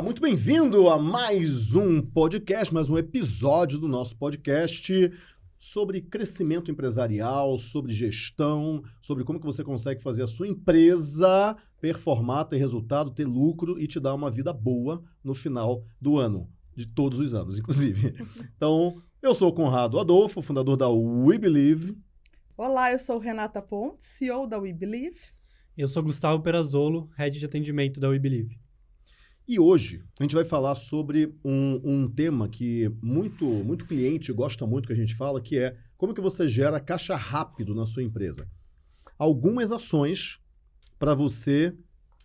Olá, muito bem-vindo a mais um podcast, mais um episódio do nosso podcast sobre crescimento empresarial, sobre gestão, sobre como que você consegue fazer a sua empresa performar, ter resultado, ter lucro e te dar uma vida boa no final do ano, de todos os anos, inclusive. Então, eu sou o Conrado Adolfo, fundador da We Believe. Olá, eu sou Renata Pontes, CEO da We Believe. Eu sou Gustavo Perazolo, Head de Atendimento da We Believe. E hoje a gente vai falar sobre um, um, tema que muito, muito cliente gosta muito que a gente fala, que é como que você gera caixa rápido na sua empresa. Algumas ações para você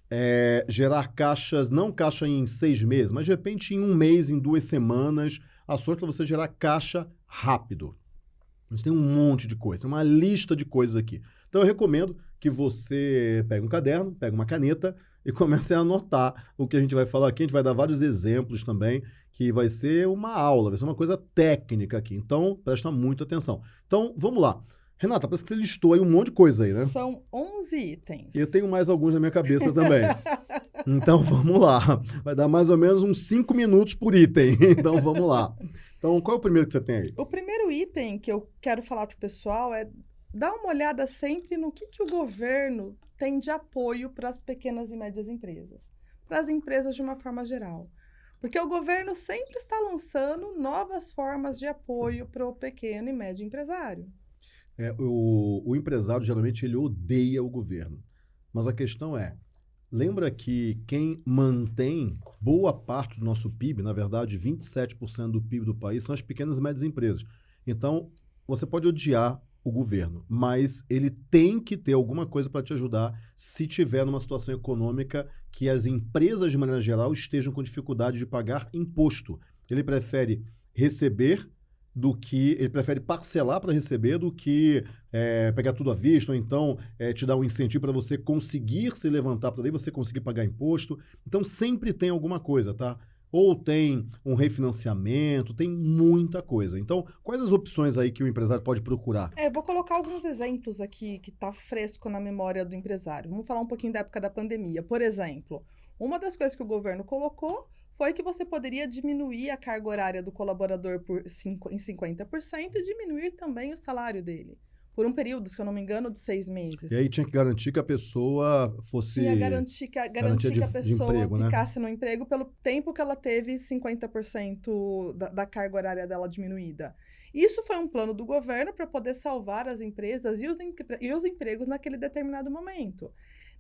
é, gerar caixas, não caixa em seis meses, mas de repente em um mês, em duas semanas, ações para você gerar caixa rápido. A gente tem um monte de coisa, tem uma lista de coisas aqui. Então eu recomendo que você pegue um caderno, pegue uma caneta, e comecem a anotar o que a gente vai falar aqui. A gente vai dar vários exemplos também, que vai ser uma aula, vai ser uma coisa técnica aqui. Então, presta muita atenção. Então, vamos lá. Renata, parece que você listou aí um monte de coisa aí, né? São 11 itens. E eu tenho mais alguns na minha cabeça também. então, vamos lá. Vai dar mais ou menos uns 5 minutos por item. Então, vamos lá. Então, qual é o primeiro que você tem aí? O primeiro item que eu quero falar para o pessoal é dar uma olhada sempre no que, que o governo tem de apoio para as pequenas e médias empresas, para as empresas de uma forma geral. Porque o governo sempre está lançando novas formas de apoio para o pequeno e médio empresário. É, o, o empresário geralmente ele odeia o governo. Mas a questão é, lembra que quem mantém boa parte do nosso PIB, na verdade 27% do PIB do país, são as pequenas e médias empresas. Então, você pode odiar o governo, mas ele tem que ter alguma coisa para te ajudar se tiver numa situação econômica que as empresas, de maneira geral, estejam com dificuldade de pagar imposto. Ele prefere receber do que ele prefere parcelar para receber do que é, pegar tudo à vista ou então é, te dar um incentivo para você conseguir se levantar para daí você conseguir pagar imposto. Então sempre tem alguma coisa, tá? Ou tem um refinanciamento, tem muita coisa. Então, quais as opções aí que o empresário pode procurar? É, vou colocar alguns exemplos aqui que está fresco na memória do empresário. Vamos falar um pouquinho da época da pandemia. Por exemplo, uma das coisas que o governo colocou foi que você poderia diminuir a carga horária do colaborador por em 50% e diminuir também o salário dele por um período, se eu não me engano, de seis meses. E aí tinha que garantir que a pessoa fosse. Tinha garantir que, garantir que a pessoa emprego, né? ficasse né? no emprego pelo tempo que ela teve 50% da, da carga horária dela diminuída. Isso foi um plano do governo para poder salvar as empresas e os, e os empregos naquele determinado momento.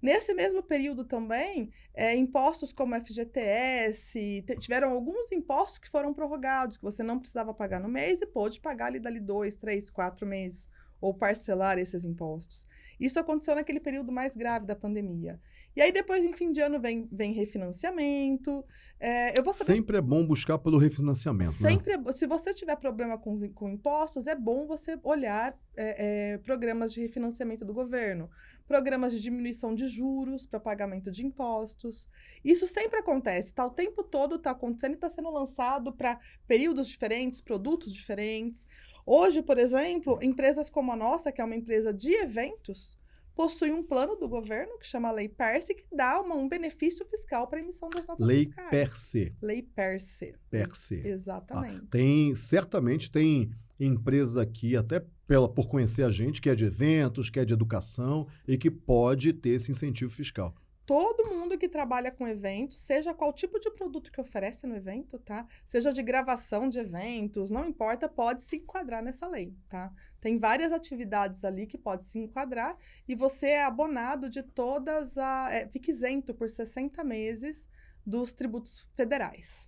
Nesse mesmo período também, é, impostos como FGTS, tiveram alguns impostos que foram prorrogados, que você não precisava pagar no mês e pôde pagar ali dali dois, três, quatro meses ou parcelar esses impostos. Isso aconteceu naquele período mais grave da pandemia. E aí depois, em fim de ano, vem, vem refinanciamento. É, eu vou saber... Sempre é bom buscar pelo refinanciamento. Né? Sempre né? é, Se você tiver problema com, com impostos, é bom você olhar é, é, programas de refinanciamento do governo, programas de diminuição de juros para pagamento de impostos. Isso sempre acontece, está o tempo todo está acontecendo e está sendo lançado para períodos diferentes, produtos diferentes. Hoje, por exemplo, empresas como a nossa, que é uma empresa de eventos, possui um plano do governo que chama Lei Perse, que dá uma, um benefício fiscal para a emissão das notas Lei fiscais. Perse. Lei Perse. Perse. Exatamente. Ah, tem, certamente tem empresas aqui, até pela, por conhecer a gente, que é de eventos, que é de educação e que pode ter esse incentivo fiscal todo mundo que trabalha com eventos, seja qual tipo de produto que oferece no evento, tá? Seja de gravação de eventos, não importa, pode se enquadrar nessa lei, tá? Tem várias atividades ali que pode se enquadrar e você é abonado de todas a. É, fica isento por 60 meses dos tributos federais.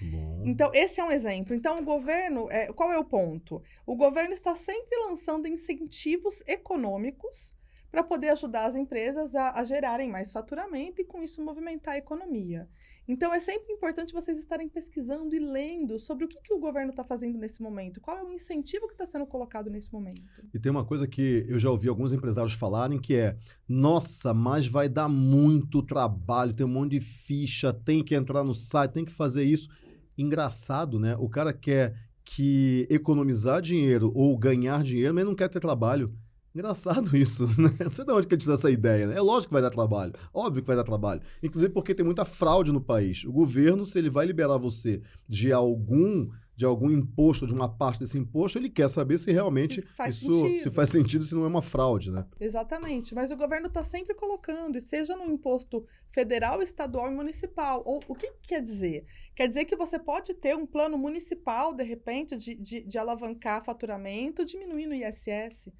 Bom. Então, esse é um exemplo. Então, o governo, é, qual é o ponto? O governo está sempre lançando incentivos econômicos para poder ajudar as empresas a, a, gerarem mais faturamento e, com isso, movimentar a economia. Então, é sempre importante vocês estarem pesquisando e lendo sobre o que, que o governo está fazendo nesse momento, qual é o incentivo que está sendo colocado nesse momento. E tem uma coisa que eu já ouvi alguns empresários falarem que é: nossa, mas vai dar muito trabalho, tem um monte de ficha, tem que entrar no site, tem que fazer isso. Engraçado, né? O cara quer que economizar dinheiro ou ganhar dinheiro, mas não quer ter trabalho. Engraçado isso, né? Não sei de onde que ele tirou essa ideia, né? É lógico que vai dar trabalho. Óbvio que vai dar trabalho. Inclusive porque tem muita fraude no país. O governo, se ele vai liberar você de algum de algum imposto, de uma parte desse imposto, ele quer saber se realmente se faz isso sentido. se faz sentido, se não é uma fraude, né? Exatamente. Mas o governo está sempre colocando, e seja no imposto federal, estadual e municipal. Ou, o que, que, quer dizer? Quer dizer que você pode ter um plano municipal, de repente, de, de, de alavancar faturamento, diminuindo o ISS.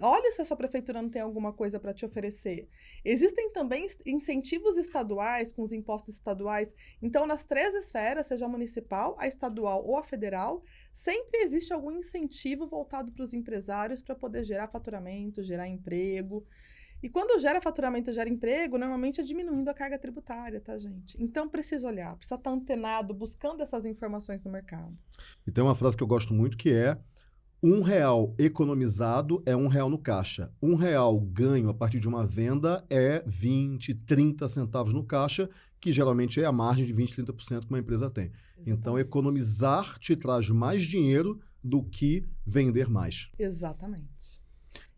Olha se a sua prefeitura não tem alguma coisa para te oferecer. Existem também incentivos estaduais, com os impostos estaduais. Então, nas três esferas, seja a municipal, a estadual ou a federal, sempre existe algum incentivo voltado para os empresários para poder gerar faturamento, gerar emprego. E quando gera faturamento gera emprego, normalmente é diminuindo a carga tributária, tá, gente? Então precisa olhar, precisa estar antenado, buscando essas informações no mercado. E tem uma frase que eu gosto muito que é um real economizado é um real no caixa. Um real ganho a partir de uma venda é 20, 30 centavos no caixa, que geralmente é a margem de 20, 30% que uma empresa tem. Exatamente. Então, economizar te traz mais dinheiro do que vender mais. Exatamente.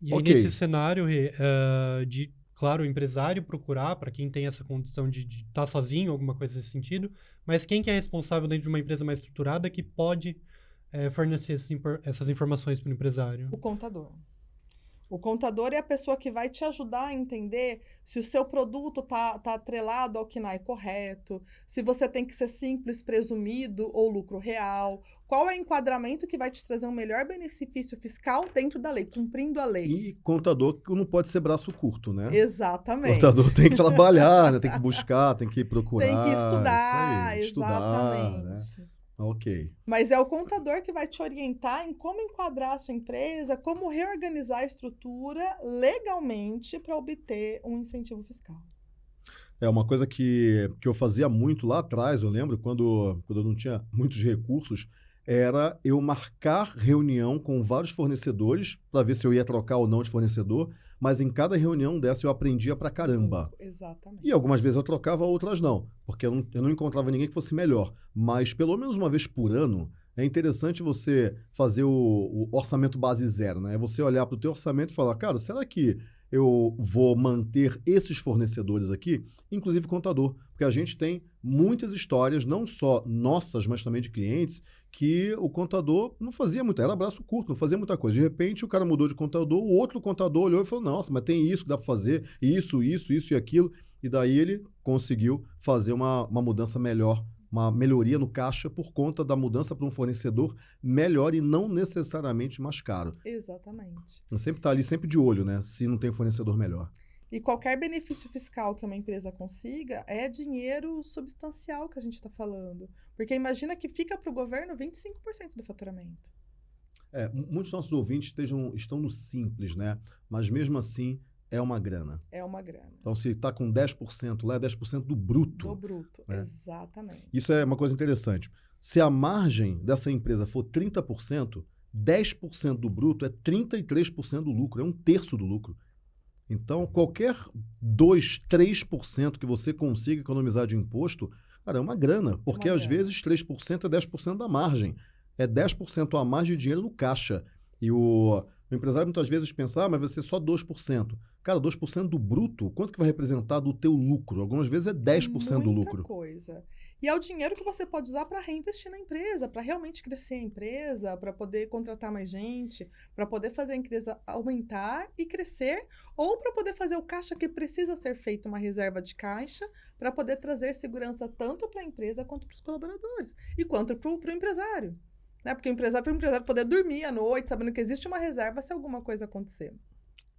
E okay. aí, nesse cenário uh, de, claro, o empresário procurar, para quem tem essa condição de estar tá sozinho, alguma coisa nesse sentido, mas quem que é responsável dentro de uma empresa mais estruturada que pode é, fornecer essas informações para o empresário? O contador. O contador é a pessoa que vai te ajudar a entender se o seu produto está tá atrelado ao KNAI correto, se você tem que ser simples, presumido ou lucro real, qual é o enquadramento que vai te trazer um melhor benefício fiscal dentro da lei, cumprindo a lei. E contador não pode ser braço curto, né? Exatamente. Contador tem que trabalhar, né? tem que buscar, tem que procurar. Tem que estudar, aí, exatamente. Estudar, né? Ok. Mas é o contador que vai te orientar em como enquadrar a sua empresa, como reorganizar a estrutura legalmente para obter um incentivo fiscal. É uma coisa que, que eu fazia muito lá atrás, eu lembro, quando, quando eu não tinha muitos recursos, era eu marcar reunião com vários fornecedores para ver se eu ia trocar ou não de fornecedor mas em cada reunião dessa eu aprendia pra caramba. Exatamente. E algumas vezes eu trocava, outras não, porque eu não, eu não encontrava ninguém que fosse melhor. Mas pelo menos uma vez por ano, é interessante você fazer o, o orçamento base zero, né? É você olhar para o teu orçamento e falar, cara, será que eu vou manter esses fornecedores aqui, inclusive contador, porque a gente tem muitas histórias, não só nossas, mas também de clientes, que o contador não fazia muito, era braço curto, não fazia muita coisa. De repente o cara mudou de contador, o outro contador olhou e falou: Nossa, mas tem isso que dá para fazer, isso, isso, isso e aquilo. E daí ele conseguiu fazer uma, uma mudança melhor uma melhoria no caixa por conta da mudança para um fornecedor melhor e não necessariamente mais caro. Exatamente. Sempre está ali sempre de olho, né? Se não tem fornecedor melhor. E qualquer benefício fiscal que uma empresa consiga é dinheiro substancial que a gente está falando. Porque imagina que fica para o governo 25% do faturamento. É, muitos nossos ouvintes estejam, estão no simples, né? Mas mesmo assim, é uma grana. É uma grana. Então, se está com 10%, lá é 10% do bruto. Do bruto, né? exatamente. Isso é uma coisa interessante. Se a margem dessa empresa for 30%, 10% do bruto é 33% do lucro, é um terço do lucro. Então, qualquer 2, 3% que você consiga economizar de imposto, cara, é uma grana, porque uma às grana. vezes 3% é 10% da margem. É 10% a mais de dinheiro no caixa. E o, o empresário muitas vezes pensa, ah, mas vai ser só 2%. Cara, 2% do bruto, quanto que vai representar do teu lucro? Algumas vezes é 10% Muita do lucro. coisa. E é o dinheiro que você pode usar para reinvestir na empresa, para realmente crescer a empresa, para poder contratar mais gente, para poder fazer a empresa aumentar e crescer, ou para poder fazer o caixa que precisa ser feito uma reserva de caixa, para poder trazer segurança tanto para a empresa quanto para os colaboradores e quanto para o empresário. Né? Porque o empresário, para o empresário poder dormir à noite, sabendo que existe uma reserva se alguma coisa acontecer.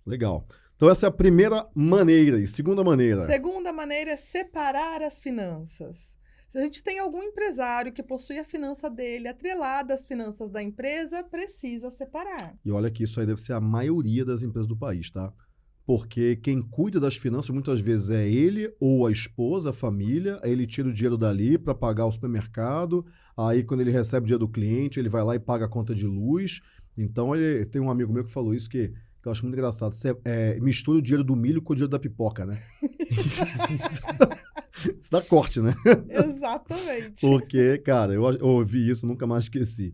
Legal. Então, essa é a primeira maneira. E segunda maneira? Segunda maneira é separar as finanças. Se a gente tem algum empresário que possui a finança dele atrelada às finanças da empresa, precisa separar. E olha que isso aí deve ser a maioria das empresas do país, tá? Porque quem cuida das finanças muitas vezes é ele ou a esposa, a família, aí ele tira o dinheiro dali para pagar o supermercado, aí quando ele recebe o dinheiro do cliente, ele vai lá e paga a conta de luz. Então, ele tem um amigo meu que falou isso que que eu acho muito engraçado. Você é, mistura o dinheiro do milho com o dinheiro da pipoca, né? isso dá corte, né? Exatamente. Porque, cara, eu, ouvi isso, nunca mais esqueci.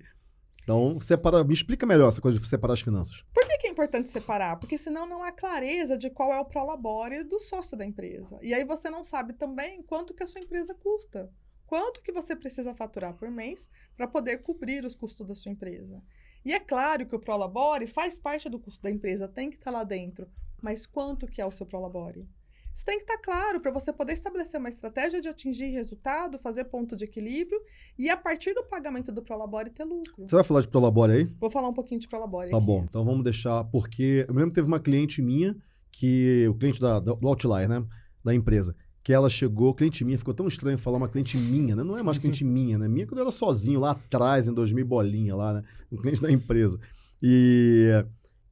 Então, separa, me explica melhor essa coisa de separar as finanças. Por que, que é importante separar? Porque senão não há clareza de qual é o prolabore do sócio da empresa. E aí você não sabe também quanto que a sua empresa custa. Quanto que você precisa faturar por mês para poder cobrir os custos da sua empresa. E é claro que o prolabore faz parte do custo da empresa, tem que estar tá lá dentro. Mas quanto que é o seu prolabore? Isso tem que estar tá claro para você poder estabelecer uma estratégia de atingir resultado, fazer ponto de equilíbrio e, a partir do pagamento do Prolabore, ter lucro. Você vai falar de Prolabore aí? Vou falar um pouquinho de Prolabore. Tá aqui. bom, então vamos deixar, porque eu mesmo teve uma cliente minha, que o cliente da, do Outlier, né? Da empresa, que ela chegou, cliente minha, ficou tão estranho falar uma cliente minha, né? Não é mais cliente minha, né? Minha quando eu era sozinho lá atrás, em 2000 bolinha lá, né? Um cliente da empresa. E,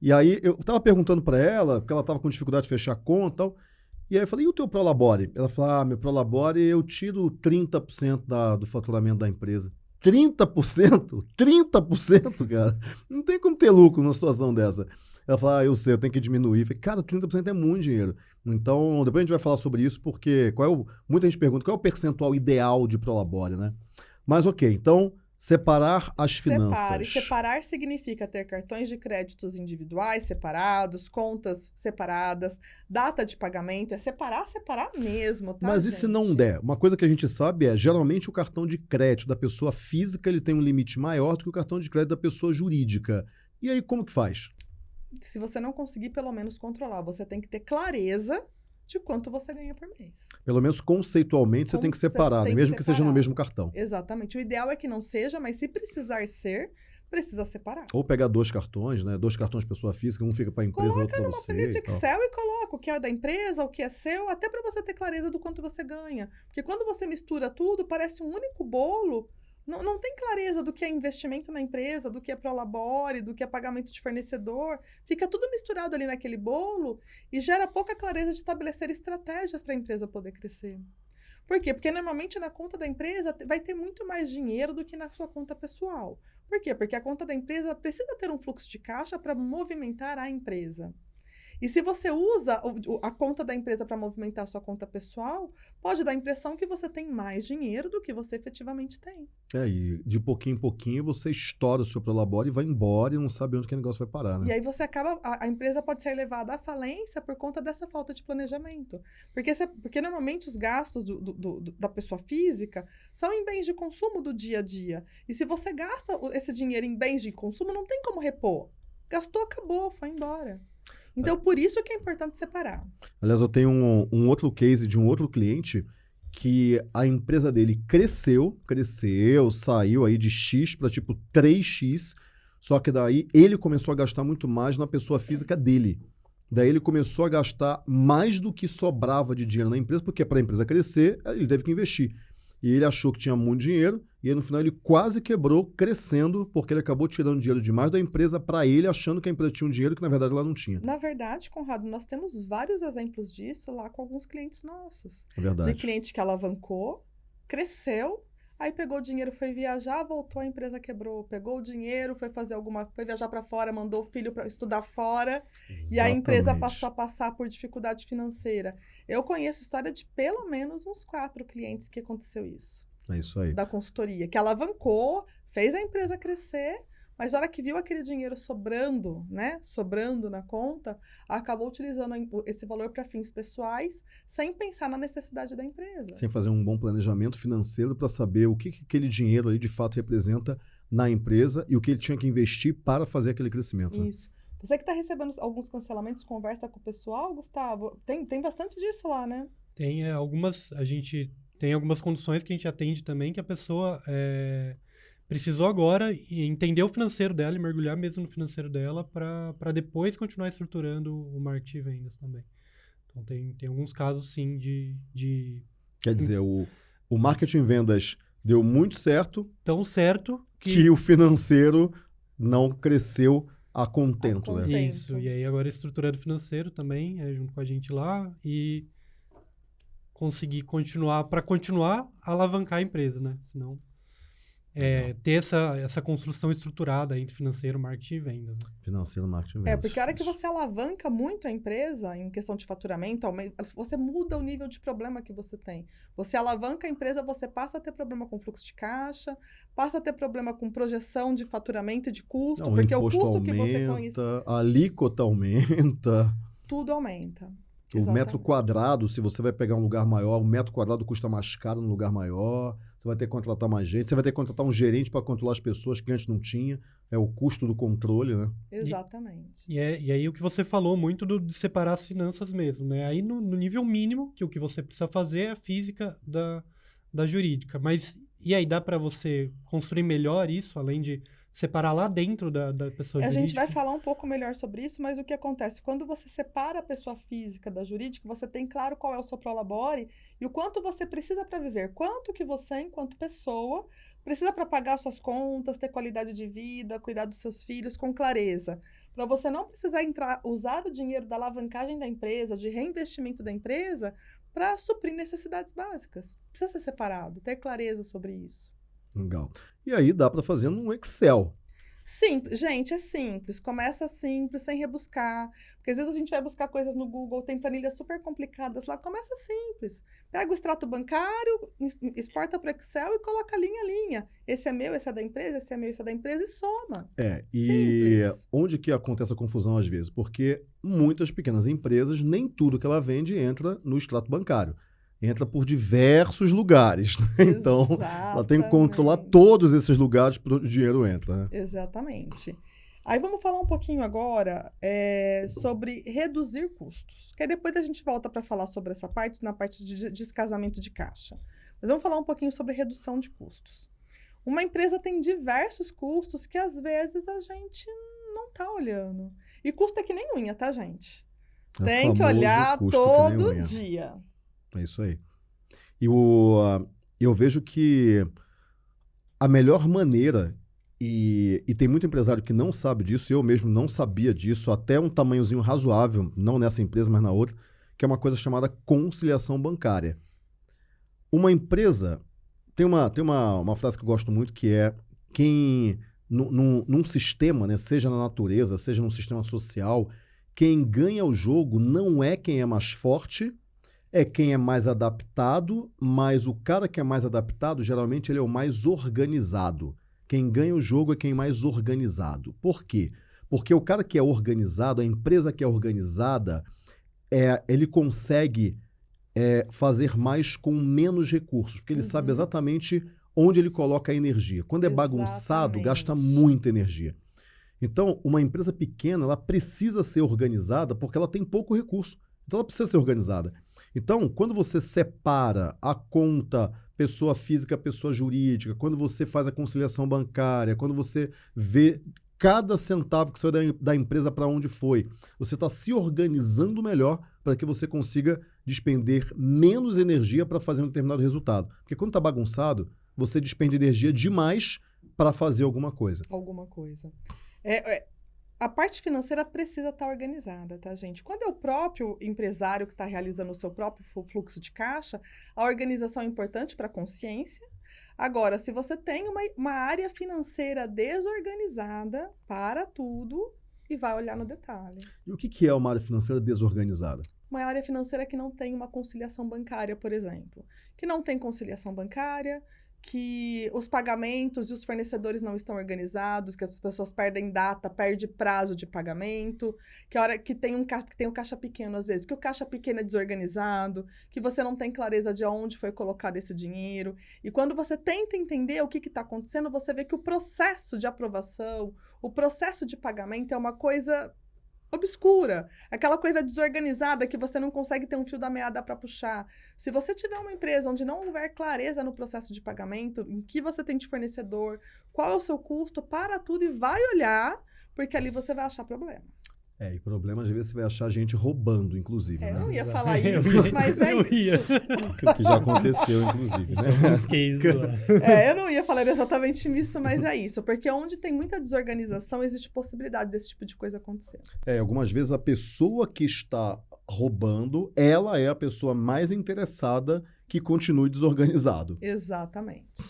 e aí eu tava perguntando para ela, porque ela tava com dificuldade de fechar a conta e tal. E aí eu falei, e o teu Prolabore? Ela falou, ah, meu Prolabore eu tiro 30% da, do faturamento da empresa. 30%? 30%, cara. Não tem como ter lucro numa situação dessa. Ela falou, ah, eu sei, eu tenho que diminuir. Eu falei, cara, 30% é muito dinheiro. Então, depois a gente vai falar sobre isso, porque qual é o, muita gente pergunta qual é o percentual ideal de Prolabore, né? Mas ok, então Separar as finanças. Separe. Separar significa ter cartões de créditos individuais separados, contas separadas, data de pagamento. É separar, separar mesmo, tá, Mas gente? e se não der? Uma coisa que a gente sabe é, geralmente o cartão de crédito da pessoa física ele tem um limite maior do que o cartão de crédito da pessoa jurídica. E aí, como que faz? Se você não conseguir, pelo menos, controlar, você tem que ter clareza de quanto você ganha por mês. Pelo menos conceitualmente você tem que separar, tem mesmo que, que seja no mesmo cartão. Exatamente. O ideal é que não seja, mas se precisar ser, precisa separar. Ou pegar dois cartões, né? Dois cartões pessoa física, um fica para a empresa, coloca outro para você. Coloca numa planilha de Excel e coloca o que é da empresa, o que é seu, até para você ter clareza do quanto você ganha. Porque quando você mistura tudo, parece um único bolo não, não tem clareza do que é investimento na empresa, do que é prolabore, do que é pagamento de fornecedor. Fica tudo misturado ali naquele bolo e gera pouca clareza de estabelecer estratégias para a empresa poder crescer. Por quê? Porque normalmente na conta da empresa vai ter muito mais dinheiro do que na sua conta pessoal. Por quê? Porque a conta da empresa precisa ter um fluxo de caixa para movimentar a empresa. E se você usa a conta da empresa para movimentar a sua conta pessoal, pode dar a impressão que você tem mais dinheiro do que você efetivamente tem. É, e de pouquinho em pouquinho você estoura o seu prolabore e vai embora e não sabe onde que o negócio vai parar, né? E aí você acaba, a, a empresa pode ser levada à falência por conta dessa falta de planejamento. Porque, você, porque normalmente os gastos do, do, do, da pessoa física são em bens de consumo do dia a dia. E se você gasta esse dinheiro em bens de consumo, não tem como repor. Gastou, acabou, foi embora. Então, por isso que é importante separar. Aliás, eu tenho um, um outro case de um outro cliente que a empresa dele cresceu, cresceu, saiu aí de X para tipo 3X, só que daí ele começou a gastar muito mais na pessoa física dele. Daí ele começou a gastar mais do que sobrava de dinheiro na empresa, porque para a empresa crescer, ele teve que investir. E ele achou que tinha muito dinheiro, e aí no final ele quase quebrou, crescendo, porque ele acabou tirando dinheiro demais da empresa para ele, achando que a empresa tinha um dinheiro que na verdade ela não tinha. Na verdade, Conrado, nós temos vários exemplos disso lá com alguns clientes nossos. É verdade. De cliente que alavancou, cresceu, Aí pegou o dinheiro, foi viajar, voltou, a empresa quebrou. Pegou o dinheiro, foi fazer alguma, foi viajar para fora, mandou o filho para estudar fora, Exatamente. e a empresa passou a passar por dificuldade financeira. Eu conheço história de pelo menos uns quatro clientes que aconteceu isso. É isso aí. Da consultoria, que alavancou, fez a empresa crescer, mas na hora que viu aquele dinheiro sobrando, né, sobrando na conta, acabou utilizando esse valor para fins pessoais, sem pensar na necessidade da empresa. Sem fazer um bom planejamento financeiro para saber o que, que aquele dinheiro ali de fato representa na empresa e o que ele tinha que investir para fazer aquele crescimento. Né? Isso. Você que está recebendo alguns cancelamentos, conversa com o pessoal, Gustavo. Tem, tem bastante disso lá, né? Tem é, algumas. A gente tem algumas condições que a gente atende também que a pessoa é, precisou agora entender o financeiro dela e mergulhar mesmo no financeiro dela para depois continuar estruturando o marketing de vendas também. Então, tem, tem alguns casos, sim, de... de... Quer dizer, o, o marketing vendas deu muito certo. Tão certo que... que o financeiro não cresceu a contento, a contento. né? Isso, e aí agora estruturando o financeiro também, é, junto com a gente lá, e conseguir continuar, para continuar a alavancar a empresa, né? Senão é, ter essa, essa construção estruturada entre financeiro, marketing e vendas. Né? Financeiro, marketing e é, vendas. É, porque a hora que você alavanca muito a empresa em questão de faturamento, você muda o nível de problema que você tem. Você alavanca a empresa, você passa a ter problema com fluxo de caixa, passa a ter problema com projeção de faturamento e de custo, Não, porque o, o custo aumenta, que você conhece. A alíquota aumenta. Tudo aumenta. O Exatamente. metro quadrado, se você vai pegar um lugar maior, o metro quadrado custa mais caro no lugar maior. Você vai ter que contratar mais gente. Você vai ter que contratar um gerente para controlar as pessoas que antes não tinha. É o custo do controle, né? Exatamente. E, e, é, e aí o que você falou muito do, de separar as finanças mesmo, né? Aí no, no, nível mínimo, que o que você precisa fazer é a física da, da jurídica. Mas e aí dá para você construir melhor isso, além de separar lá dentro da, da pessoa a jurídica? A gente vai falar um pouco melhor sobre isso, mas o que acontece? Quando você separa a pessoa física da jurídica, você tem claro qual é o seu prolabore e o quanto você precisa para viver. Quanto que você, enquanto pessoa, precisa para pagar suas contas, ter qualidade de vida, cuidar dos seus filhos com clareza. Para você não precisar entrar, usar o dinheiro da alavancagem da empresa, de reinvestimento da empresa, para suprir necessidades básicas. Precisa ser separado, ter clareza sobre isso. Legal. E aí dá para fazer num Excel. Simples, gente, é simples. Começa simples, sem rebuscar. Porque às vezes a gente vai buscar coisas no Google, tem planilhas super complicadas lá. Começa simples. Pega o extrato bancário, exporta para o Excel e coloca linha a linha. Esse é meu, esse é da empresa, esse é meu, esse é da empresa e soma. É, e simples. onde que acontece a confusão às vezes? Porque muitas pequenas empresas, nem tudo que ela vende entra no extrato bancário entra por diversos lugares. Né? Então, ela tem que controlar todos esses lugares para onde o dinheiro entra. Né? Exatamente. Aí vamos falar um pouquinho agora é, sobre reduzir custos. Que aí depois a gente volta para falar sobre essa parte, na parte de descasamento de caixa. Mas vamos falar um pouquinho sobre redução de custos. Uma empresa tem diversos custos que às vezes a gente não está olhando. E custo é que nem unha, tá, gente? É tem que olhar todo dia. É isso aí. E o, eu vejo que a melhor maneira, e, e tem muito empresário que não sabe disso, eu mesmo não sabia disso, até um tamanhozinho razoável, não nessa empresa, mas na outra, que é uma coisa chamada conciliação bancária. Uma empresa. Tem uma, tem uma, uma frase que eu gosto muito que é quem. Num, num sistema, né, seja na natureza, seja num sistema social, quem ganha o jogo não é quem é mais forte, é quem é mais adaptado, mas o cara que é mais adaptado, geralmente ele é o mais organizado. Quem ganha o jogo é quem é mais organizado. Por quê? Porque o cara que é organizado, a empresa que é organizada, é, ele consegue é, fazer mais com menos recursos, porque ele uhum. sabe exatamente onde ele coloca a energia. Quando é exatamente. bagunçado, gasta muita energia. Então, uma empresa pequena, ela precisa ser organizada porque ela tem pouco recurso. Então, ela precisa ser organizada. Então, quando você separa a conta pessoa física, pessoa jurídica, quando você faz a conciliação bancária, quando você vê cada centavo que saiu da, da empresa para onde foi, você está se organizando melhor para que você consiga despender menos energia para fazer um determinado resultado. Porque quando está bagunçado, você despende energia demais para fazer alguma coisa. Alguma coisa. É, é, a parte financeira precisa estar tá organizada, tá, gente? Quando é o próprio empresário que está realizando o seu próprio fluxo de caixa, a organização é importante para a consciência. Agora, se você tem uma, uma área financeira desorganizada, para tudo e vai olhar no detalhe. E o que, que é uma área financeira desorganizada? Uma área financeira que não tem uma conciliação bancária, por exemplo. Que não tem conciliação bancária, que os pagamentos e os fornecedores não estão organizados, que as pessoas perdem data, perde prazo de pagamento, que a hora que tem um que tem um caixa pequeno às vezes, que o caixa pequeno é desorganizado, que você não tem clareza de onde foi colocado esse dinheiro. E quando você tenta entender o que está acontecendo, você vê que o processo de aprovação, o processo de pagamento é uma coisa obscura, aquela coisa desorganizada que você não consegue ter um fio da meada para puxar. Se você tiver uma empresa onde não houver clareza no processo de pagamento, em que você tem de fornecedor, qual é o seu custo, para tudo e vai olhar, porque ali você vai achar problema. É, e problema às vezes você vai achar gente roubando, inclusive. É, né? Eu não ia falar isso, mas é eu ia. isso. que já aconteceu, inclusive, né? é, eu não ia falar exatamente isso, mas é isso. Porque onde tem muita desorganização, existe possibilidade desse tipo de coisa acontecer. É, algumas vezes a pessoa que está roubando, ela é a pessoa mais interessada que continue desorganizado. Exatamente.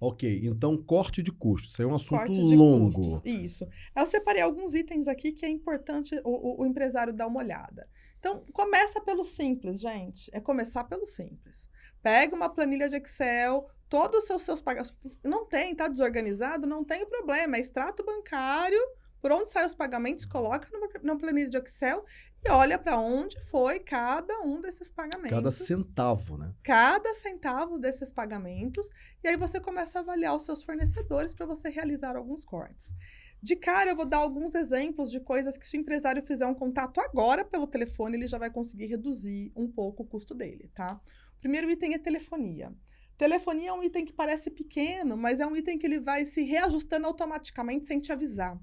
Ok, então corte de custos. Isso é um assunto longo. Custos, isso. Eu separei alguns itens aqui que é importante o, o, o empresário dar uma olhada. Então, começa pelo simples, gente. É começar pelo simples. Pega uma planilha de Excel, todos os seus, seus pagamentos. Não tem, tá desorganizado? Não tem problema. É extrato bancário, por onde saem os pagamentos, coloca numa, numa planilha de Excel e olha para onde foi cada um desses pagamentos. Cada centavo, né? Cada centavo desses pagamentos. E aí você começa a avaliar os seus fornecedores para você realizar alguns cortes. De cara, eu vou dar alguns exemplos de coisas que se o empresário fizer um contato agora pelo telefone, ele já vai conseguir reduzir um pouco o custo dele, tá? O primeiro item é telefonia. Telefonia é um item que parece pequeno, mas é um item que ele vai se reajustando automaticamente sem te avisar.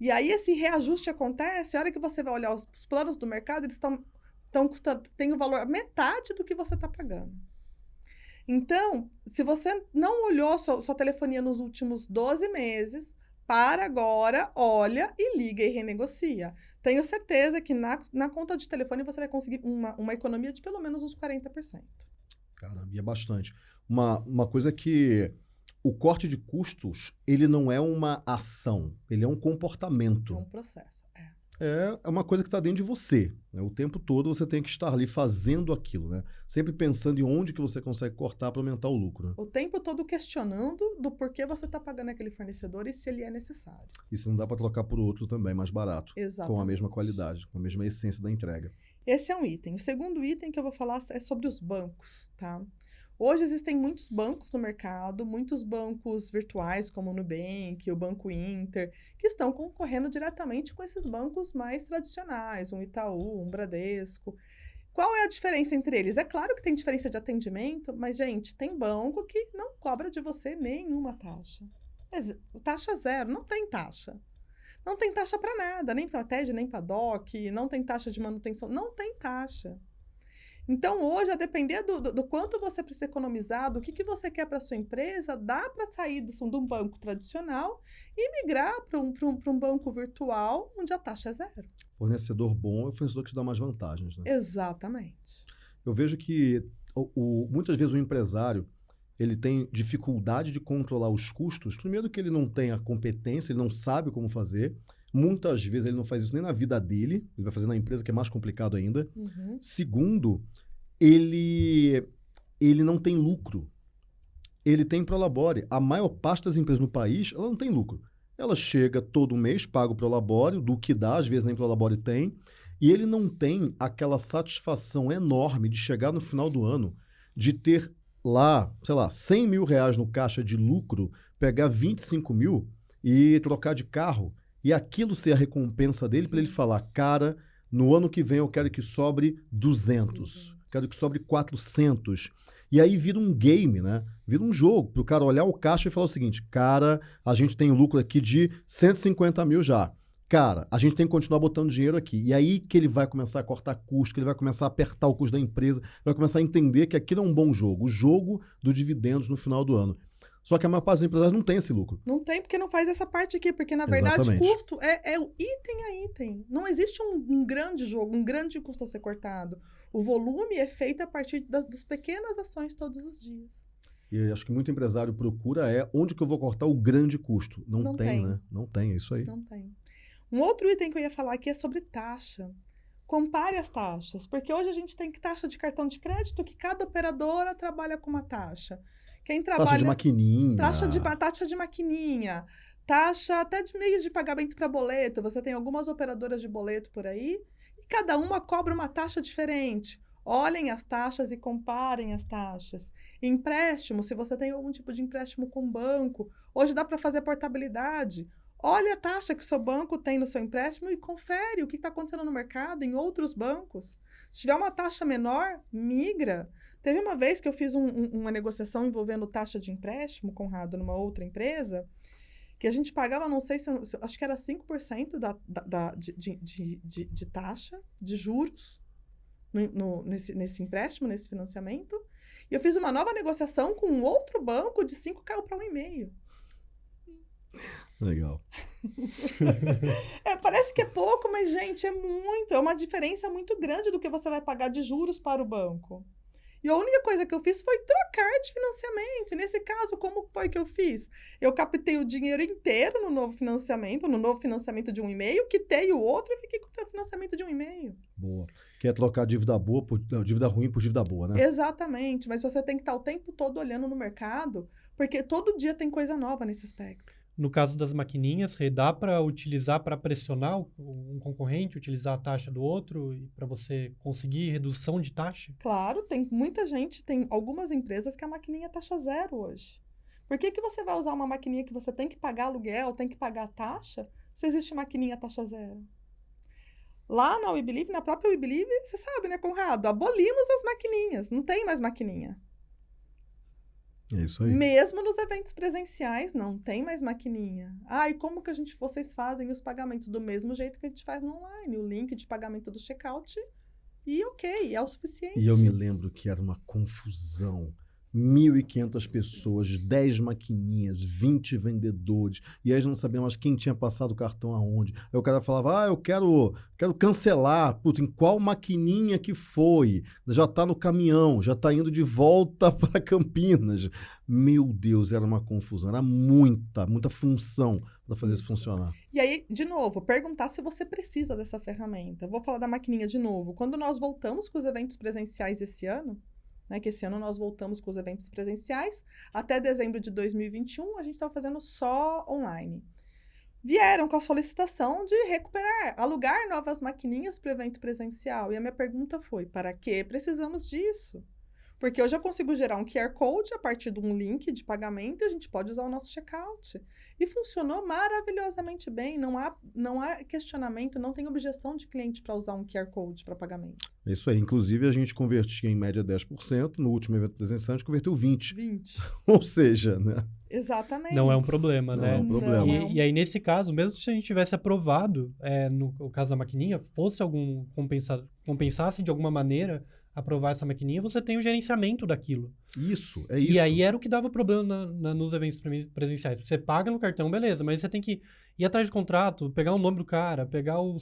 E aí esse reajuste acontece, a hora que você vai olhar os, os planos do mercado, eles estão estão custando, tem o valor metade do que você está pagando. Então, se você não olhou sua, sua telefonia nos últimos 12 meses, para agora, olha e liga e renegocia. Tenho certeza que na, na conta de telefone você vai conseguir uma, uma economia de pelo menos uns 40%. Caramba, e é bastante. Uma, uma coisa que o corte de custos, ele não é uma ação, ele é um comportamento. É um processo, é. É, é uma coisa que está dentro de você. Né? O tempo todo você tem que estar ali fazendo aquilo, né? Sempre pensando em onde que você consegue cortar para aumentar o lucro. Né? O tempo todo questionando do porquê você está pagando aquele fornecedor e se ele é necessário. E se não dá para trocar por outro também mais barato. Exatamente. Com a mesma qualidade, com a mesma essência da entrega. Esse é um item. O segundo item que eu vou falar é sobre os bancos, tá? Hoje existem muitos bancos no mercado, muitos bancos virtuais, como o Nubank, o Banco Inter, que estão concorrendo diretamente com esses bancos mais tradicionais, um Itaú, um Bradesco. Qual é a diferença entre eles? É claro que tem diferença de atendimento, mas, gente, tem banco que não cobra de você nenhuma taxa. Taxa zero, não tem taxa. Não tem taxa para nada, nem para TED, nem para DOC, não tem taxa de manutenção, não tem taxa. Então, hoje, a depender do, do, do, quanto você precisa economizar, do que, que você quer para sua empresa, dá para sair de, de um banco tradicional e migrar para um, um, um banco virtual onde a taxa é zero. Fornecedor bom é o fornecedor que te dá mais vantagens. Né? Exatamente. Eu vejo que o, o, muitas vezes o empresário ele tem dificuldade de controlar os custos. Primeiro que ele não tem a competência, ele não sabe como fazer. Muitas vezes ele não faz isso nem na vida dele, ele vai fazer na empresa, que é mais complicado ainda. Uhum. Segundo, ele, ele não tem lucro. Ele tem Prolabore. A maior parte das empresas no país, ela não tem lucro. Ela chega todo mês, paga o Prolabore, do que dá, às vezes nem Prolabore tem, e ele não tem aquela satisfação enorme de chegar no final do ano, de ter lá, sei lá, 100 mil reais no caixa de lucro, pegar 25 mil e trocar de carro e aquilo ser a recompensa dele para ele falar, cara, no ano que vem eu quero que sobre 200, uhum. quero que sobre 400. E aí vira um game, né? Vira um jogo para o cara olhar o caixa e falar o seguinte, cara, a gente tem um lucro aqui de 150 mil já. Cara, a gente tem que continuar botando dinheiro aqui. E aí que ele vai começar a cortar custo, que ele vai começar a apertar o custo da empresa, vai começar a entender que aquilo é um bom jogo, o jogo do dividendos no final do ano. Só que a maior parte dos empresários não tem esse lucro. Não tem, porque não faz essa parte aqui. Porque, na verdade, Exatamente. custo é, é item a item. Não existe um, um, grande jogo, um grande custo a ser cortado. O volume é feito a partir das, das pequenas ações todos os dias. E acho que muito empresário procura é onde que eu vou cortar o grande custo. Não, não tem, tem, né? Não tem, é isso aí. Não tem. Um outro item que eu ia falar aqui é sobre taxa. Compare as taxas, porque hoje a gente tem taxa de cartão de crédito que cada operadora trabalha com uma taxa. Quem trabalha. Taxa de maquininha. Taxa de, taxa de maquininha. Taxa até de meios de pagamento para boleto. Você tem algumas operadoras de boleto por aí e cada uma cobra uma taxa diferente. Olhem as taxas e comparem as taxas. Empréstimo, se você tem algum tipo de empréstimo com banco, hoje dá para fazer portabilidade. Olha a taxa que o seu banco tem no seu empréstimo e confere o que está acontecendo no mercado em outros bancos. Se tiver uma taxa menor, migra. Teve uma vez que eu fiz um, um, uma negociação envolvendo taxa de empréstimo, Conrado, numa outra empresa, que a gente pagava, não sei se, acho que era 5% da, da, da, de, de, de, de taxa, de juros, no, no, nesse, nesse empréstimo, nesse financiamento. E eu fiz uma nova negociação com um outro banco de 5 caiu para 1,5. Legal. é, parece que é pouco, mas, gente, é muito. É uma diferença muito grande do que você vai pagar de juros para o banco. E a única coisa que eu fiz foi trocar de financiamento. E nesse caso, como foi que eu fiz? Eu captei o dinheiro inteiro no novo financiamento, no novo financiamento de um e-mail, quitei o outro e fiquei com o financiamento de um e-mail. Boa. Quer trocar dívida boa por não, dívida ruim por dívida boa, né? Exatamente. Mas você tem que estar o tempo todo olhando no mercado, porque todo dia tem coisa nova nesse aspecto. No caso das maquininhas, dá para utilizar para pressionar um concorrente, utilizar a taxa do outro para você conseguir redução de taxa? Claro, tem muita gente, tem algumas empresas que a maquininha é taxa zero hoje. Por que, que você vai usar uma maquininha que você tem que pagar aluguel, tem que pagar taxa, se existe maquininha taxa zero? Lá na WeBelieve, na própria WeBelieve, você sabe, né, Conrado? Abolimos as maquininhas, não tem mais maquininha. É isso aí. Mesmo nos eventos presenciais, não tem mais maquininha. Ah, e como que a gente, vocês fazem os pagamentos? Do mesmo jeito que a gente faz no online. O link de pagamento do checkout e ok, é o suficiente. E eu me lembro que era uma confusão 1.500 pessoas, 10 maquininhas, 20 vendedores, e aí não sabia mais quem tinha passado o cartão aonde. Aí o cara falava, ah, eu quero, quero cancelar, puta, em qual maquininha que foi? Já está no caminhão, já está indo de volta para Campinas. Meu Deus, era uma confusão, era muita, muita função para fazer isso funcionar. E aí, de novo, perguntar se você precisa dessa ferramenta. Vou falar da maquininha de novo. Quando nós voltamos com os eventos presenciais esse ano, né, que esse ano nós voltamos com os eventos presenciais. Até dezembro de 2021, a gente estava fazendo só online. Vieram com a solicitação de recuperar, alugar novas maquininhas para o evento presencial. E a minha pergunta foi: para que precisamos disso? Porque hoje eu consigo gerar um QR Code a partir de um link de pagamento e a gente pode usar o nosso checkout. E funcionou maravilhosamente bem. Não há, não há questionamento, não tem objeção de cliente para usar um QR Code para pagamento. É isso aí. Inclusive, a gente convertia em média 10%. No último evento presencial, a gente converteu 20%. 20%. Ou seja, né? Exatamente. Não é um problema, não né? É um problema. E, Não. e, aí, nesse caso, mesmo se a gente tivesse aprovado, é, no, no caso da maquininha, fosse algum compensa, compensasse de alguma maneira aprovar essa maquininha, você tem o gerenciamento daquilo. Isso, é isso. E aí era o que dava problema na, na, nos eventos presenciais. Você paga no cartão, beleza, mas você tem que ir atrás de contrato, pegar o nome do cara, pegar o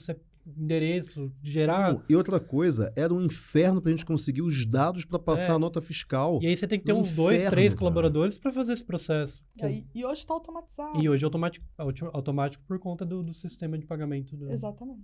endereço, gerar. E outra coisa, era um inferno pra gente conseguir os dados para passar É. a nota fiscal. E aí você tem que ter Um uns dois, inferno, três cara. colaboradores para fazer esse processo. E, aí- e hoje está automatizado. E hoje é automático, auto- automático por conta do, do sistema de pagamento. Do... Exatamente.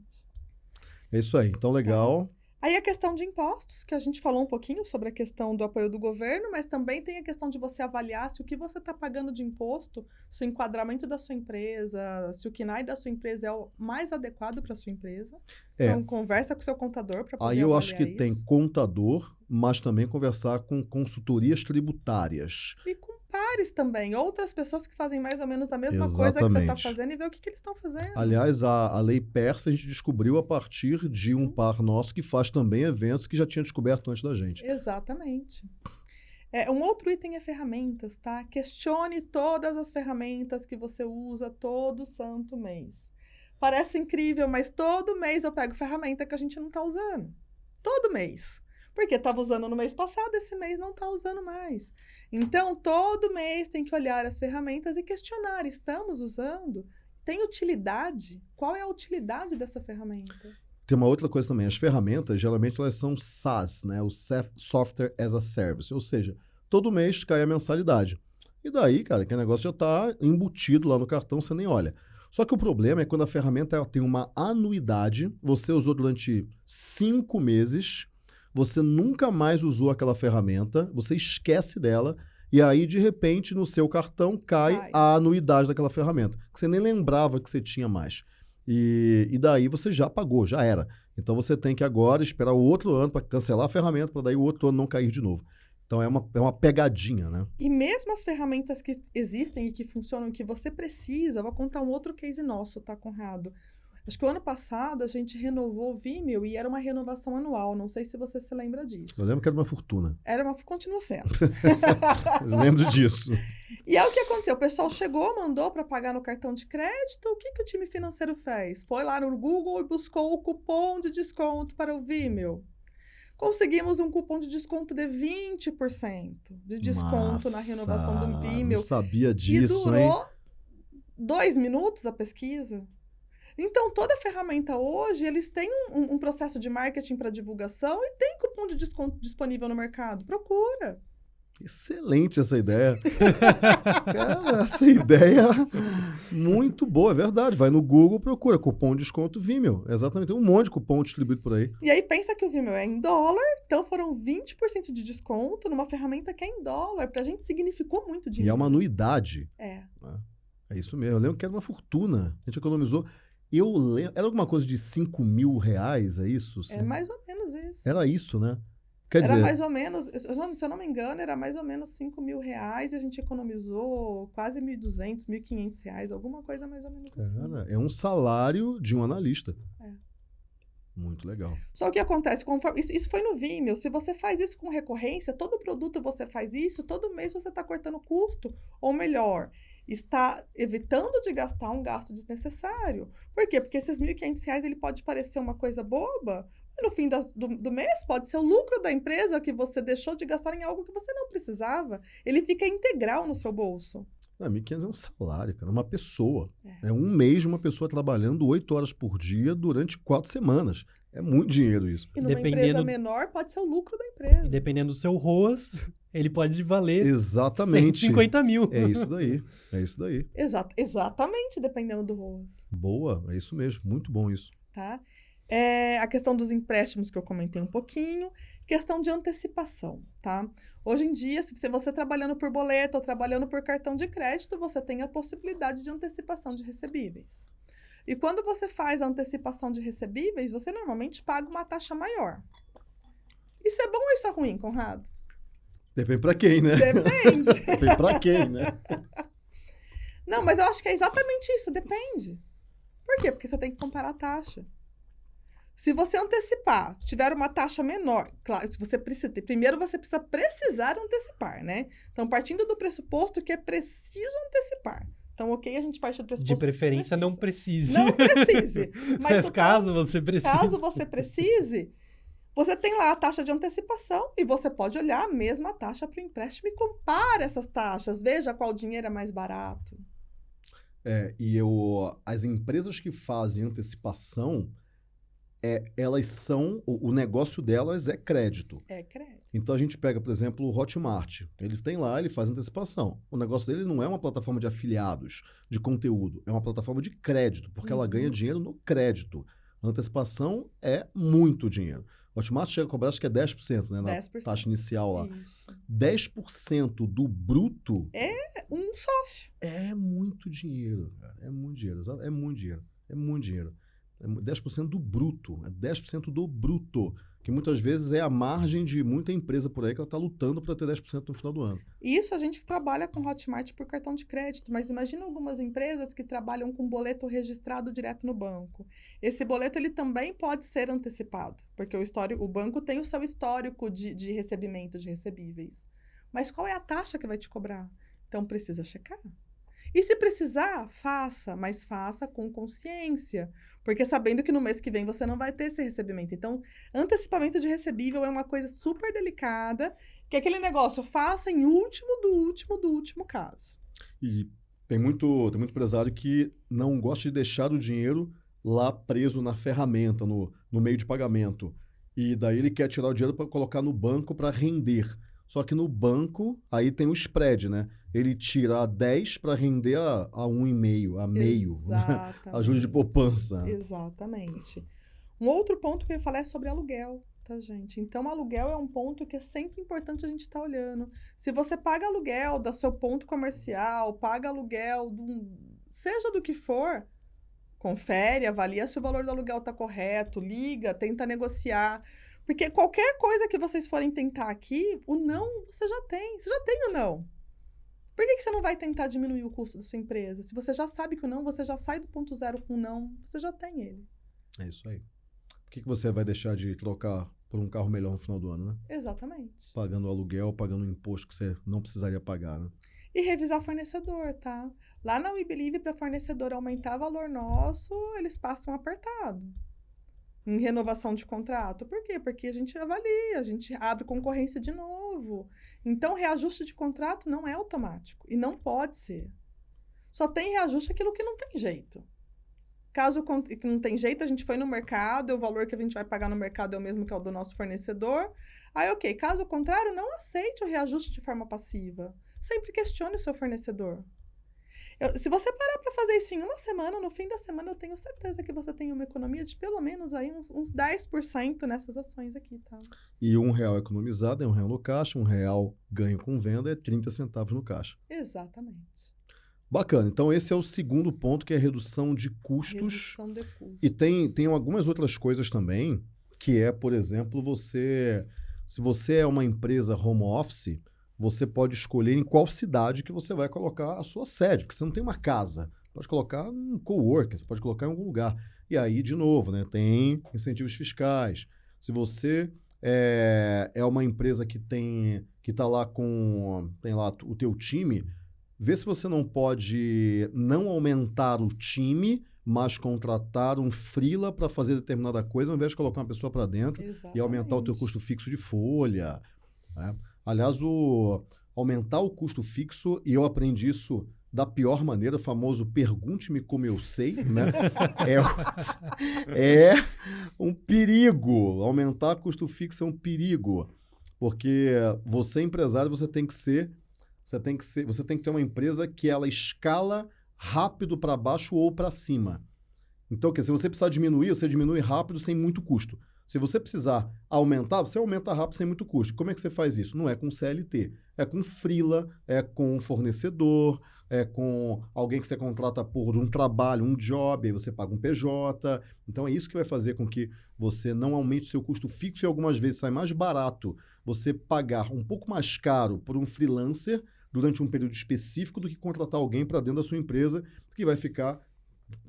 É isso aí. Então, legal. Aí a questão de impostos, que a gente falou um pouquinho sobre a questão do apoio do governo, mas também tem a questão de você avaliar se o que você está pagando de imposto, se o enquadramento da sua empresa, se o KNAI da sua empresa é o mais adequado para sua empresa. É. Então, conversa com o seu contador para poder Aí eu acho que avaliar tem isso. contador, mas também conversar com consultorias tributárias. E com pares também, outras pessoas que fazem mais ou menos a mesma coisa que você está Exatamente. fazendo e ver o que, que eles estão fazendo. Aliás, a, a lei persa a gente descobriu a partir de um par nosso que faz também eventos que já tinha descoberto antes da gente. Exatamente. É, um outro item é ferramentas, tá? Questione todas as ferramentas que você usa todo santo mês. Parece incrível, mas todo mês eu pego ferramenta que a gente não está usando. Todo mês. Porque estava usando no mês passado, esse mês não está usando mais. Então, todo mês tem que olhar as ferramentas e questionar: estamos usando? Tem utilidade? Qual é a utilidade dessa ferramenta? Tem uma outra coisa também, as ferramentas geralmente elas são SaaS, né? O Software as a Service, ou seja, todo mês cai a mensalidade. E daí, cara, que o negócio já está embutido lá no cartão, você nem olha. Só que o problema é quando a ferramenta tem uma anuidade, você usou durante cinco meses, você nunca mais usou aquela ferramenta, você esquece dela, e aí, de repente, no seu cartão cai Cai. a anuidade daquela ferramenta, que você nem lembrava que você tinha mais. E, e daí você já pagou, já era. Então você tem que agora esperar o outro ano para cancelar a ferramenta, para daí o outro ano não cair de novo. Então é uma, é uma pegadinha, né? E mesmo as ferramentas que existem e que funcionam, que você precisa, vou contar um outro case nosso, tá, Conrado? Acho que o ano passado a gente renovou o Vimeo e era uma renovação anual. Não sei se você se lembra disso. Eu lembro que era uma fortuna. Era uma. Continua sendo. Eu lembro disso. E é o que aconteceu. O pessoal chegou, mandou para pagar no cartão de crédito. O que, que o time financeiro fez? Foi lá no Google e buscou o cupom de desconto para o Vimeo. Conseguimos um cupom de desconto de 20% de desconto na renovação do Vimeo. Não sabia E disso, hein? durou dois minutos a pesquisa. Então, toda ferramenta hoje, eles têm um, um processo de marketing para divulgação e tem cupom de desconto disponível no mercado. Procura. Excelente essa ideia. Cara, essa ideia muito boa, é verdade. Vai no Google, procura cupom de desconto Vimeo. Exatamente, tem um monte de cupom distribuído por aí. E aí pensa que o Vimeo é em dólar, então foram 20% de desconto numa ferramenta que é em dólar. Pra gente significou muito dinheiro. E é uma anuidade. É. Né? É isso mesmo. Eu lembro que era uma fortuna. A gente economizou. Eu lembro. Era alguma coisa de 5 mil reais, é isso? É mais ou menos isso. Era isso, né? Quer era dizer... mais ou menos, se eu não me engano, era mais ou menos 5 mil reais e a gente economizou quase 1.200, 1.500 reais, alguma coisa mais ou menos assim. Cara, é um salário de um analista. É. Muito legal. Só o que acontece, conforme, isso, isso foi no Vimeo, se você faz isso com recorrência, todo produto você faz isso, todo mês você está cortando custo. Ou melhor, está evitando de gastar um gasto desnecessário. Por quê? Porque esses R$ 1.500 ele pode parecer uma coisa boba, no fim do, do, mês pode ser o lucro da empresa que você deixou de gastar em algo que você não precisava. Ele fica integral no seu bolso. Não, 1.500 é um salário, cara. Uma pessoa. É. é um mês de uma pessoa trabalhando oito horas por dia durante quatro semanas. É muito dinheiro isso. E numa dependendo... empresa menor pode ser o lucro da empresa. E dependendo do seu ROAS, ele pode valer Exatamente. 150 mil. É isso daí. É isso daí. Exa exatamente, dependendo do ROAS. Boa, é isso mesmo. Muito bom isso. Tá? É a questão dos empréstimos que eu comentei um pouquinho, questão de antecipação, tá? Hoje em dia, se você trabalhando por boleto ou trabalhando por cartão de crédito, você tem a possibilidade de antecipação de recebíveis. E quando você faz a antecipação de recebíveis, você normalmente paga uma taxa maior. Isso é bom ou isso é ruim, Conrado? Depende para quem, né? Depende. Depende para quem, né? Não, mas eu acho que é exatamente isso, depende. Por quê? Porque você tem que comparar a taxa. Se você antecipar, tiver uma taxa menor, claro, se você precisa, primeiro você precisa precisar antecipar, né? Então, partindo do pressuposto que é preciso antecipar. Então, ok, a gente parte do pressuposto. De preferência, não precise. Não precise. Mas, mas caso você precise. Caso você precise, você tem lá a taxa de antecipação e você pode olhar a mesma taxa para o empréstimo e compara essas taxas. Veja qual dinheiro é mais barato. É, e eu, as empresas que fazem antecipação, é, elas são. O, o, negócio delas é crédito. É crédito. Então a gente pega, por exemplo, o Hotmart. Ele tem lá, ele faz antecipação. O negócio dele não é uma plataforma de afiliados, de conteúdo. É uma plataforma de crédito, porque uhum. ela ganha dinheiro no crédito. A antecipação é muito dinheiro. O Hotmart chega a cobrar, acho que é 10%, né? Na 10%. taxa inicial lá. Isso. 10% do bruto. É um sócio. É muito dinheiro, cara. É muito dinheiro. É muito dinheiro. É muito dinheiro. É 10% do bruto, é 10% do bruto, que muitas vezes é a margem de muita empresa por aí que ela está lutando para ter 10% no final do ano. Isso a gente trabalha com Hotmart por cartão de crédito, mas imagina algumas empresas que trabalham com boleto registrado direto no banco. Esse boleto ele também pode ser antecipado, porque o, histórico, o banco tem o seu histórico de, de recebimento de recebíveis. Mas qual é a taxa que vai te cobrar? Então precisa checar. E se precisar, faça, mas faça com consciência, porque sabendo que no mês que vem você não vai ter esse recebimento. Então, antecipamento de recebível é uma coisa super delicada, que é aquele negócio, faça em último do último do último caso. E tem muito, tem muito empresário que não gosta de deixar o dinheiro lá preso na ferramenta, no, no meio de pagamento. E daí ele quer tirar o dinheiro para colocar no banco para render. Só que no banco, aí tem o spread, né? Ele tira a 10 para render a, a 1,5, a meio. Né? a juros de poupança. Exatamente. Um outro ponto que eu ia falar é sobre aluguel, tá, gente? Então, aluguel é um ponto que é sempre importante a gente estar tá olhando. Se você paga aluguel do seu ponto comercial, paga aluguel, do, seja do que for, confere, avalia se o valor do aluguel está correto, liga, tenta negociar. Porque qualquer coisa que vocês forem tentar aqui, o não você já tem. Você já tem o não. Por que, que você não vai tentar diminuir o custo da sua empresa? Se você já sabe que o não, você já sai do ponto zero com o não, você já tem ele. É isso aí. Por que, que você vai deixar de trocar por um carro melhor no final do ano, né? Exatamente. Pagando aluguel, pagando um imposto que você não precisaria pagar, né? E revisar fornecedor, tá? Lá na WeBelieve, para fornecedor aumentar valor nosso, eles passam apertado em renovação de contrato. Por quê? Porque a gente avalia, a gente abre concorrência de novo. Então, reajuste de contrato não é automático e não pode ser. Só tem reajuste aquilo que não tem jeito. Caso não tem jeito, a gente foi no mercado, o valor que a gente vai pagar no mercado é o mesmo que é o do nosso fornecedor. Aí, ok. Caso contrário, não aceite o reajuste de forma passiva. Sempre questione o seu fornecedor. Eu, se você parar para fazer isso em uma semana, no fim da semana, eu tenho certeza que você tem uma economia de pelo menos aí uns, uns 10% nessas ações aqui, tá? E um real economizado é um real no caixa, um real ganho com venda é 30 centavos no caixa. Exatamente. Bacana. Então, esse é o segundo ponto, que é a redução de custos. Redução de custos. E tem, tem algumas outras coisas também, que é, por exemplo, você. Se você é uma empresa home office, você pode escolher em qual cidade que você vai colocar a sua sede, porque você não tem uma casa. Pode colocar um coworker, você pode colocar em algum lugar. E aí, de novo, né, tem incentivos fiscais. Se você é, é uma empresa que tem que está lá com tem lá o teu time, vê se você não pode não aumentar o time, mas contratar um freela para fazer determinada coisa, ao invés de colocar uma pessoa para dentro Exatamente. e aumentar o teu custo fixo de folha. Né? Aliás, o aumentar o custo fixo, e eu aprendi isso da pior maneira, o famoso pergunte-me como eu sei, né? é, é um perigo. Aumentar custo fixo é um perigo. Porque você, empresário, você tem que ser. Você tem que ser. Você tem que ter uma empresa que ela escala rápido para baixo ou para cima. Então, que se você precisar diminuir, você diminui rápido sem muito custo. Se você precisar aumentar, você aumenta rápido sem muito custo. Como é que você faz isso? Não é com CLT, é com freela, é com fornecedor, é com alguém que você contrata por um trabalho, um job, aí você paga um PJ. Então é isso que vai fazer com que você não aumente o seu custo fixo e algumas vezes sai mais barato você pagar um pouco mais caro por um freelancer durante um período específico do que contratar alguém para dentro da sua empresa que vai ficar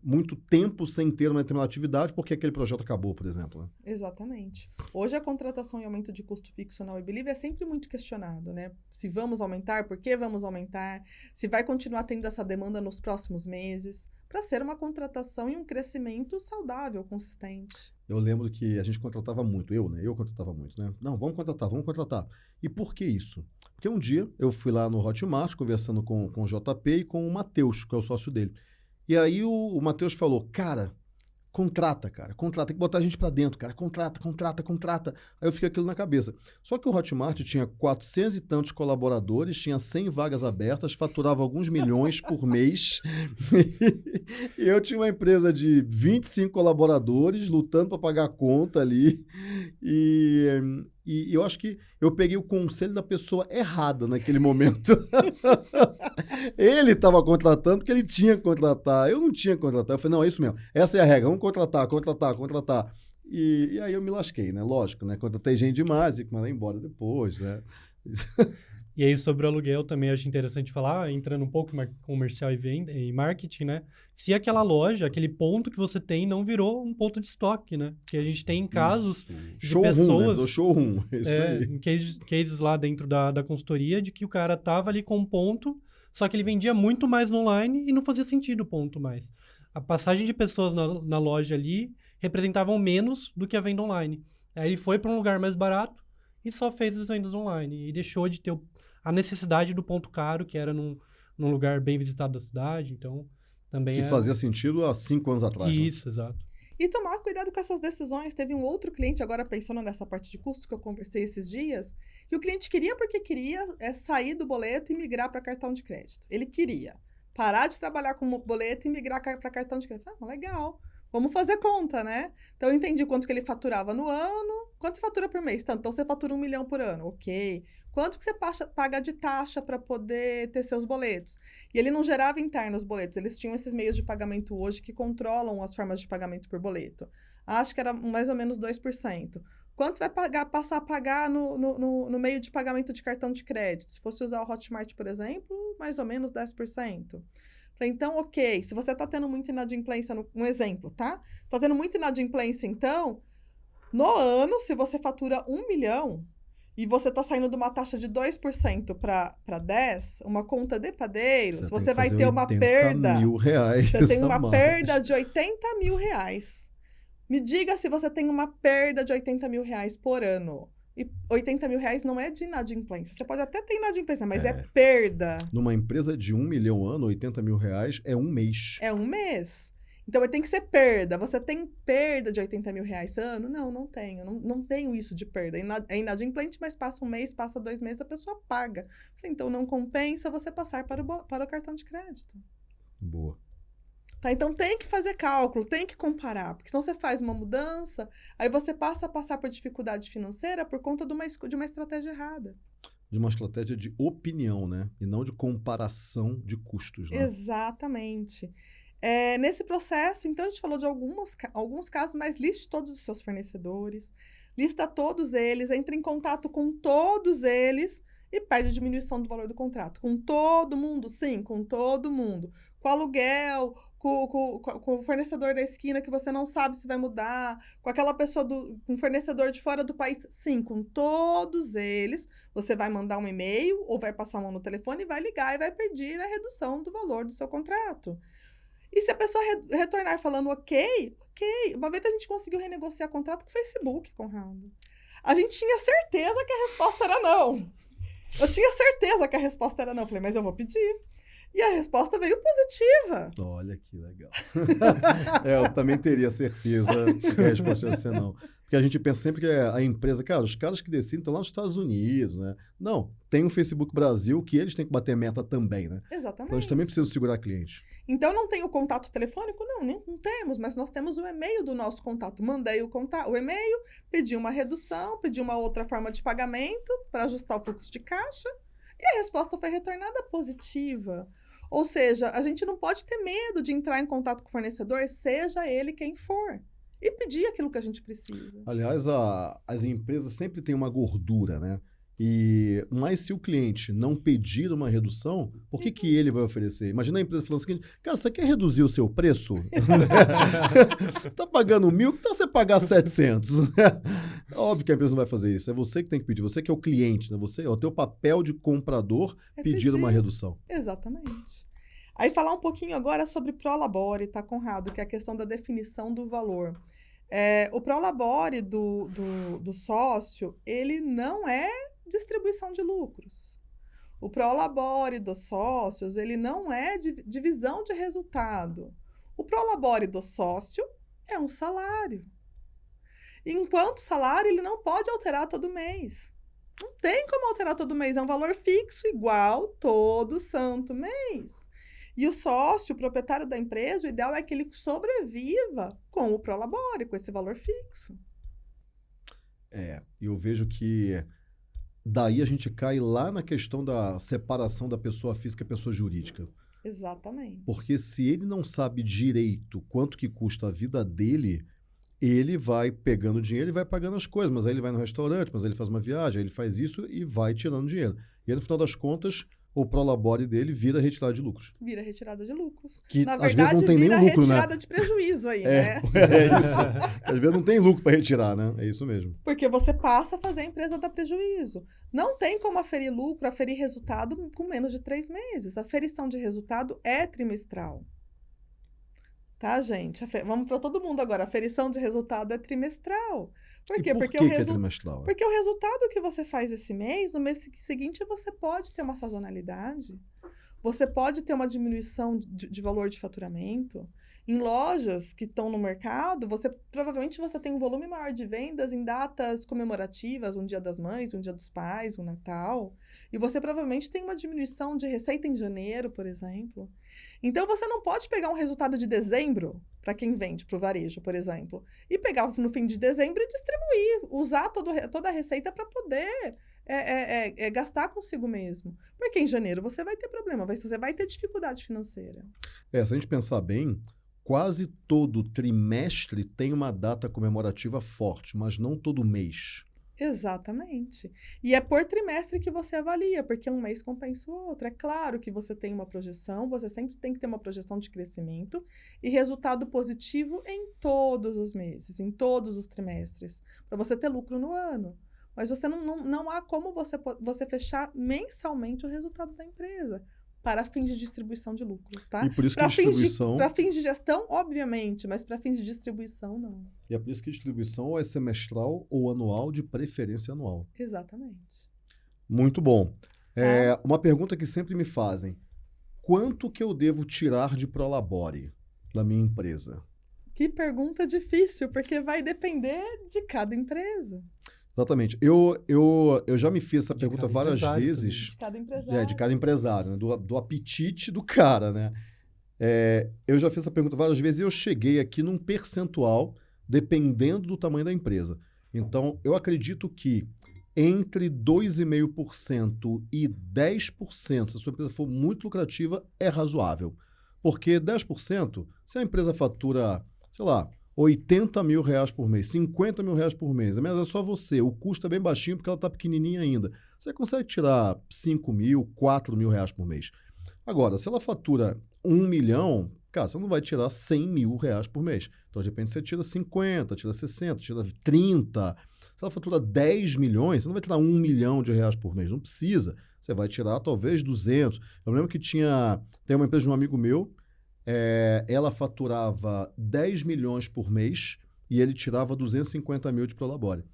muito tempo sem ter uma determinada atividade porque aquele projeto acabou, por exemplo. Né? Exatamente. Hoje a contratação e aumento de custo fixo na WeBelieve é sempre muito questionado, né? Se vamos aumentar, por que vamos aumentar, se vai continuar tendo essa demanda nos próximos meses, para ser uma contratação e um crescimento saudável, consistente. Eu lembro que a gente contratava muito, eu, né? Eu contratava muito, né? Não, vamos contratar, vamos contratar. E por que isso? Porque um dia eu fui lá no Hotmart conversando com, com o JP e com o Matheus, que é o sócio dele. E aí o, o Matheus falou, cara, contrata, cara, contrata, tem que botar a gente para dentro, cara, contrata, contrata, contrata. Aí eu fiquei aquilo na cabeça. Só que o Hotmart tinha 400 e tantos colaboradores, tinha 100 vagas abertas, faturava alguns milhões por mês. e eu tinha uma empresa de 25 colaboradores lutando para pagar a conta ali. E, e eu acho que eu peguei o conselho da pessoa errada naquele momento. ele estava contratando porque ele tinha que contratar. Eu não tinha que contratar. Eu falei, não, é isso mesmo. Essa é a regra. Vamos contratar, contratar, contratar. E, e aí eu me lasquei, né? Lógico, né? Contratei gente demais e mandei embora depois, né? E aí, sobre o aluguel, também acho interessante falar, entrando um pouco em comercial e, venda, e marketing, né? Se aquela loja, aquele ponto que você tem, não virou um ponto de estoque, né? Que a gente tem casos Isso. de showroom, né? pessoas... Né? Do showroom, Isso é, cases, cases lá dentro da, da consultoria de que o cara tava ali com um ponto, só que ele vendia muito mais no online e não fazia sentido o ponto mais. A passagem de pessoas na, na loja ali representavam menos do que a venda online. Aí ele foi para um lugar mais barato e só fez as vendas online. E deixou de ter o a necessidade do ponto caro, que era num, num lugar bem visitado da cidade. Então, também. Que é... fazia sentido há cinco anos atrás. Né? Isso, né? exato. E tomar cuidado com essas decisões. Teve um outro cliente, agora pensando nessa parte de custos que eu conversei esses dias, que o cliente queria porque queria é sair do boleto e migrar para cartão de crédito. Ele queria parar de trabalhar com boleto e migrar para cartão de crédito. Ah, legal. Vamos fazer conta, né? Então, eu entendi quanto que ele faturava no ano. Quanto você fatura por mês? Tanto, então, você fatura um milhão por ano. Ok. Quanto que você paga de taxa para poder ter seus boletos? E ele não gerava interno os boletos, eles tinham esses meios de pagamento hoje que controlam as formas de pagamento por boleto. Acho que era mais ou menos 2%. Quanto você vai pagar, passar a pagar no, no, no, no meio de pagamento de cartão de crédito? Se fosse usar o Hotmart, por exemplo, mais ou menos 10%. então, ok, se você está tendo muita inadimplência, no, um exemplo, tá? Está tendo muita inadimplência, então, no ano, se você fatura um milhão, e você está saindo de uma taxa de 2% para 10%, uma conta de padeiros, você, você vai ter uma perda. mil reais. Você tem uma perda de 80 mil reais. Me diga se você tem uma perda de 80 mil reais por ano. E 80 mil reais não é de inadimplência. Você pode até ter inadimplência, mas é, é perda. Numa empresa de um milhão ano, 80 mil reais é um mês. É um mês. Então tem que ser perda. Você tem perda de 80 mil reais ano? Não, não tenho. Não, não tenho isso de perda. É inadimplente, mas passa um mês, passa dois meses, a pessoa paga. Então não compensa você passar para o, para o cartão de crédito. Boa. Tá? Então tem que fazer cálculo, tem que comparar, porque senão você faz uma mudança, aí você passa a passar por dificuldade financeira por conta de uma, de uma estratégia errada. De uma estratégia de opinião, né? E não de comparação de custos. Né? Exatamente. É, nesse processo, então, a gente falou de algumas, alguns casos, mas liste todos os seus fornecedores, lista todos eles, entre em contato com todos eles e pede diminuição do valor do contrato. Com todo mundo? Sim, com todo mundo. Com aluguel, com, com, com, o fornecedor da esquina que você não sabe se vai mudar, com aquela pessoa do um fornecedor de fora do país. Sim, com todos eles, você vai mandar um e-mail ou vai passar a mão no telefone e vai ligar e vai pedir a redução do valor do seu contrato. E se a pessoa re retornar falando ok, ok. Uma vez a gente conseguiu renegociar contrato com o Facebook, Conrado. A gente tinha certeza que a resposta era não. Eu tinha certeza que a resposta era não. falei, mas eu vou pedir. E a resposta veio positiva. Olha que legal. é, eu também teria certeza que a resposta ia ser não. Porque a gente pensa sempre que a empresa, cara, os caras que decidem estão lá nos Estados Unidos, né? Não, tem o Facebook Brasil que eles têm que bater meta também, né? Exatamente. Então eles também precisam segurar cliente. Então não tem o contato telefônico? Não, nem, não temos, mas nós temos o e-mail do nosso contato. Mandei o, contato, o e-mail, pedi uma redução, pedi uma outra forma de pagamento para ajustar o fluxo de caixa e a resposta foi retornada positiva. Ou seja, a gente não pode ter medo de entrar em contato com o fornecedor, seja ele quem for e pedir aquilo que a gente precisa. Aliás, a, as empresas sempre têm uma gordura, né? E, mas se o cliente não pedir uma redução, por que, que ele vai oferecer? Imagina a empresa falando o seguinte, cara, você quer reduzir o seu preço? Está pagando mil, que tal você pagar 700? Óbvio que a empresa não vai fazer isso. É você que tem que pedir, você que é o cliente, né? Você, é o teu papel de comprador é pedir, pedir uma redução. Exatamente. Aí falar um pouquinho agora sobre Prolabore, tá, Conrado? Que é a questão da definição do valor. É, o Prolabore do, do, do sócio, ele não é distribuição de lucros. O Prolabore dos sócios, ele não é divisão de resultado. O Prolabore do sócio é um salário. Enquanto salário, ele não pode alterar todo mês. Não tem como alterar todo mês, é um valor fixo igual todo santo mês. E o sócio, o proprietário da empresa, o ideal é que ele sobreviva com o Prolabore, com esse valor fixo. É, eu vejo que daí a gente cai lá na questão da separação da pessoa física e pessoa jurídica. Exatamente. Porque se ele não sabe direito quanto que custa a vida dele, ele vai pegando dinheiro e vai pagando as coisas. Mas aí ele vai no restaurante, mas aí ele faz uma viagem, aí ele faz isso e vai tirando dinheiro. E aí, no final das contas, o prolabore dele vira retirada de lucros. Vira retirada de lucros. Que Na verdade, às vezes não tem vira lucro, né? retirada de prejuízo aí, é, né? É isso. às vezes não tem lucro para retirar, né? É isso mesmo. Porque você passa a fazer a empresa dar prejuízo. Não tem como aferir lucro, aferir resultado com menos de três meses. A aferição de resultado é trimestral. Tá, gente? Vamos para todo mundo agora. A aferição de resultado é trimestral. Por quê? Por porque, que o resu... é porque o resultado que você faz esse mês, no mês seguinte, você pode ter uma sazonalidade. Você pode ter uma diminuição de, de valor de faturamento. Em lojas que estão no mercado, você provavelmente você tem um volume maior de vendas em datas comemorativas, um Dia das Mães, um Dia dos Pais, um Natal. E você provavelmente tem uma diminuição de receita em janeiro, por exemplo. Então você não pode pegar um resultado de dezembro para quem vende para o varejo, por exemplo, e pegar no fim de dezembro e distribuir, usar todo, toda a receita para poder é, é, é, é, gastar consigo mesmo. Porque em janeiro você vai ter problema, você vai ter dificuldade financeira. É, se a gente pensar bem, quase todo trimestre tem uma data comemorativa forte, mas não todo mês. Exatamente. E é por trimestre que você avalia, porque um mês compensa o outro. É claro que você tem uma projeção, você sempre tem que ter uma projeção de crescimento e resultado positivo em todos os meses, em todos os trimestres, para você ter lucro no ano. Mas você não, não, não há como você, você fechar mensalmente o resultado da empresa para fins de distribuição de lucros, tá? E por isso que distribuição... Para fins de gestão, obviamente, mas para fins de distribuição, não. E é por isso que distribuição é semestral ou anual, de preferência anual. Exatamente. Muito bom. É, tá. uma pergunta que sempre me fazem. Quanto que eu devo tirar de Prolabore? da minha empresa? Que pergunta difícil, porque vai depender de cada empresa. Exatamente. Eu, eu, eu já me fiz essa de pergunta várias vezes. De cada empresário. É, de cada empresário, né? do, do apetite do cara, né? É, eu já fiz essa pergunta várias vezes e eu cheguei aqui num percentual dependendo do tamanho da empresa. Então, eu acredito que entre 2,5% e 10%, se a sua empresa for muito lucrativa, é razoável. Porque 10%, se a empresa fatura, sei lá, 80 mil reais por mês, 50 mil reais por mês, mas é só você, o custo é bem baixinho porque ela está pequenininha ainda. Você consegue tirar 5 mil, 4 mil reais por mês. Agora, se ela fatura 1 milhão, cara, você não vai tirar 100 mil reais por mês. Então, de repente, você tira 50, tira 60, tira 30. Se ela fatura 10 milhões, você não vai tirar 1 milhão de reais por mês. Não precisa. Você vai tirar talvez 200. Eu lembro que tinha... Tem uma empresa de um amigo meu é, ela faturava 10 milhões por mês e ele tirava 250 mil de Prolabore.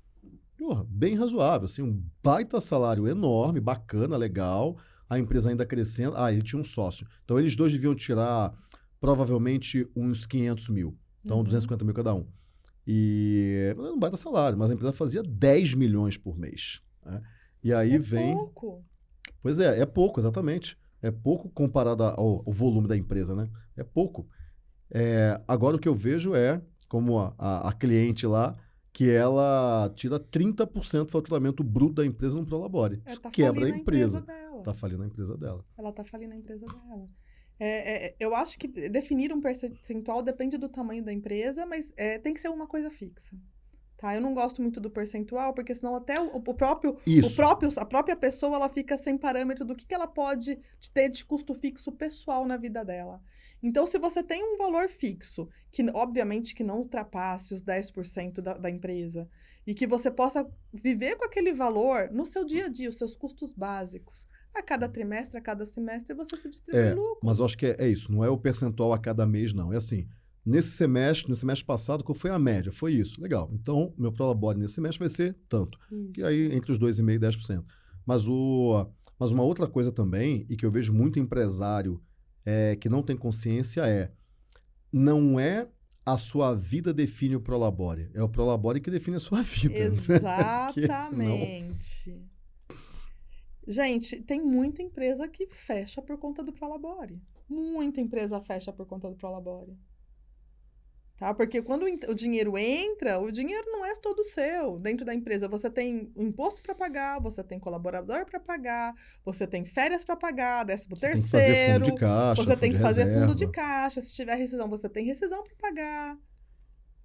Porra, bem razoável, assim, um baita salário enorme, bacana, legal, a empresa ainda crescendo. Ah, ele tinha um sócio. Então, eles dois deviam tirar provavelmente uns 500 mil. Então, uhum. 250 mil cada um. E não baita salário, mas a empresa fazia 10 milhões por mês. Né? E aí é vem. Pouco. Pois é, é pouco, exatamente. É pouco comparado ao, ao volume da empresa, né? É pouco. É, agora o que eu vejo é, como a, a, a cliente lá, que ela tira 30% do faturamento bruto da empresa no Prolabore. É, tá quebra a empresa. empresa tá falindo a empresa dela. Ela tá falindo a empresa dela. É, é, eu acho que definir um percentual depende do tamanho da empresa, mas é, tem que ser uma coisa fixa. Tá? Eu não gosto muito do percentual, porque senão até o, o próprio, Isso. o próprio, a própria pessoa ela fica sem parâmetro do que, que ela pode ter de custo fixo pessoal na vida dela. Então, se você tem um valor fixo, que obviamente que não ultrapasse os 10% da, da empresa, e que você possa viver com aquele valor no seu dia a dia, os seus custos básicos. A cada trimestre, a cada semestre, você se distribui é, lucro. Mas eu acho que é, é isso, não é o percentual a cada mês, não. É assim, Nesse semestre, no semestre passado, qual foi a média? Foi isso. Legal. Então, meu prolabore nesse semestre vai ser tanto. Isso. E aí, entre os 2,5% e 10%. Mas, o, mas uma outra coisa também, e que eu vejo muito empresário é, que não tem consciência, é não é a sua vida define o prolabore. É o prolabore que define a sua vida. Exatamente. senão... Gente, tem muita empresa que fecha por conta do prolabore. Muita empresa fecha por conta do prolabore. Tá? Porque quando o dinheiro entra, o dinheiro não é todo seu. Dentro da empresa, você tem o imposto para pagar, você tem colaborador para pagar, você tem férias para pagar, décimo você terceiro. Tem caixa, você tem que fazer reserva. fundo de caixa. Se tiver rescisão, você tem rescisão para pagar.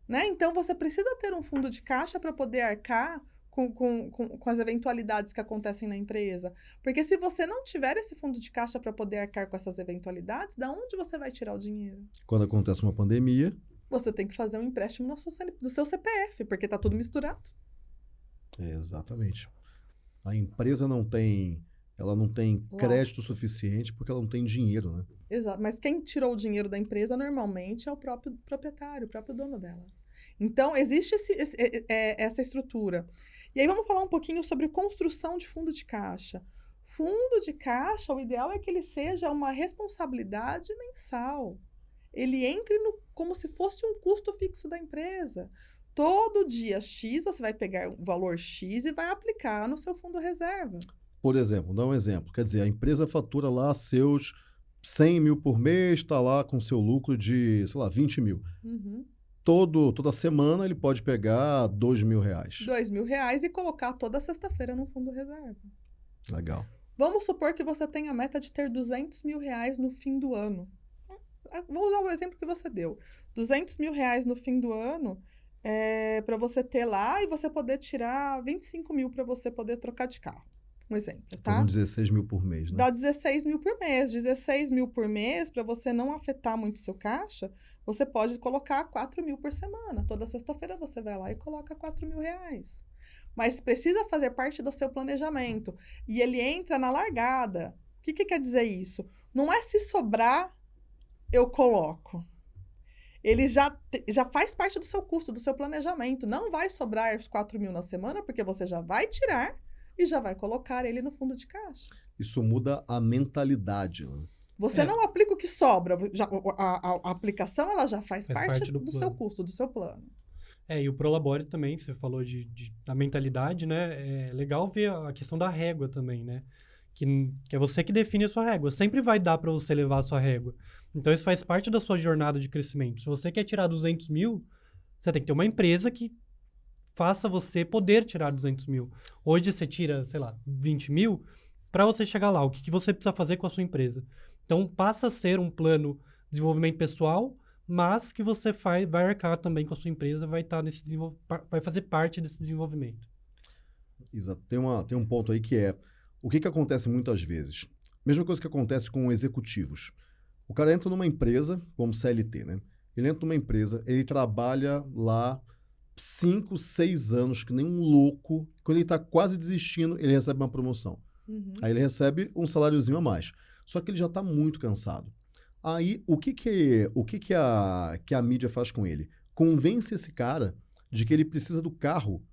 Né? Então, você precisa ter um fundo de caixa para poder arcar com, com, com, com, as eventualidades que acontecem na empresa. Porque se você não tiver esse fundo de caixa para poder arcar com essas eventualidades, da onde você vai tirar o dinheiro? Quando acontece uma pandemia, você tem que fazer um empréstimo do seu CPF, porque está tudo misturado. É, exatamente. A empresa não tem, ela não tem crédito suficiente porque ela não tem dinheiro, né? Exato. Mas quem tirou o dinheiro da empresa normalmente é o próprio proprietário, o próprio dono dela. Então, existe esse, esse, é, é, essa estrutura. E aí vamos falar um pouquinho sobre construção de fundo de caixa. Fundo de caixa, o ideal é que ele seja uma responsabilidade mensal ele entre no, como se fosse um custo fixo da empresa. Todo dia X você vai pegar o valor X e vai aplicar no seu fundo reserva. Por exemplo, dá um exemplo. Quer dizer, a empresa fatura lá seus 100 mil por mês, está lá com seu lucro de, sei lá, 20 mil. Uhum. Todo, toda semana ele pode pegar 2 mil reais. 2 mil reais e colocar toda sexta-feira no fundo reserva. Legal. Vamos supor que você tenha a meta de ter 200 mil reais no fim do ano. Ah, vou usar o exemplo que você deu. 200 mil reais no fim do ano é, para você ter lá e você poder tirar 25 mil para você poder trocar de carro. Um exemplo, tá? Então, 16 mil por mês, né? Dá 16 mil por mês. 16 mil por mês, para você não afetar muito seu caixa, você pode colocar 4 mil por semana. Toda sexta-feira você vai lá e coloca 4 mil reais. Mas precisa fazer parte do seu planejamento. E ele entra na largada. O que, que quer dizer isso? Não é se sobrar eu coloco. Ele já, já faz parte do seu custo, do seu planejamento. Não vai sobrar os 4 mil na semana, porque você já vai tirar e já vai colocar ele no fundo de caixa. Isso muda a mentalidade. Né? Você é. não aplica o que sobra. Já, a, a, a, aplicação ela já faz, faz parte, parte, do, do seu custo, do seu plano. É, e o Prolabore também, você falou de, de, da mentalidade, né? É legal ver a questão da régua também, né? Que, que é você que define a sua régua. Sempre vai dar para você levar a sua régua. Então, isso faz parte da sua jornada de crescimento. Se você quer tirar 200 mil, você tem que ter uma empresa que faça você poder tirar 200 mil. Hoje você tira, sei lá, 20 mil. Para você chegar lá, o que, que você precisa fazer com a sua empresa? Então, passa a ser um plano de desenvolvimento pessoal, mas que você faz, vai arcar também com a sua empresa, vai, tá nesse vai fazer parte desse desenvolvimento. Exato. Tem, uma, tem um ponto aí que é o que, que acontece muitas vezes. Mesma coisa que acontece com executivos. O cara entra numa empresa, como CLT, né? Ele entra numa empresa, ele trabalha lá cinco, seis anos, que nem um louco. Quando ele está quase desistindo, ele recebe uma promoção. Uhum. Aí ele recebe um saláriozinho a mais. Só que ele já está muito cansado. Aí, o que que, o que, que, a, que a mídia faz com ele? Convence esse cara de que ele precisa do carro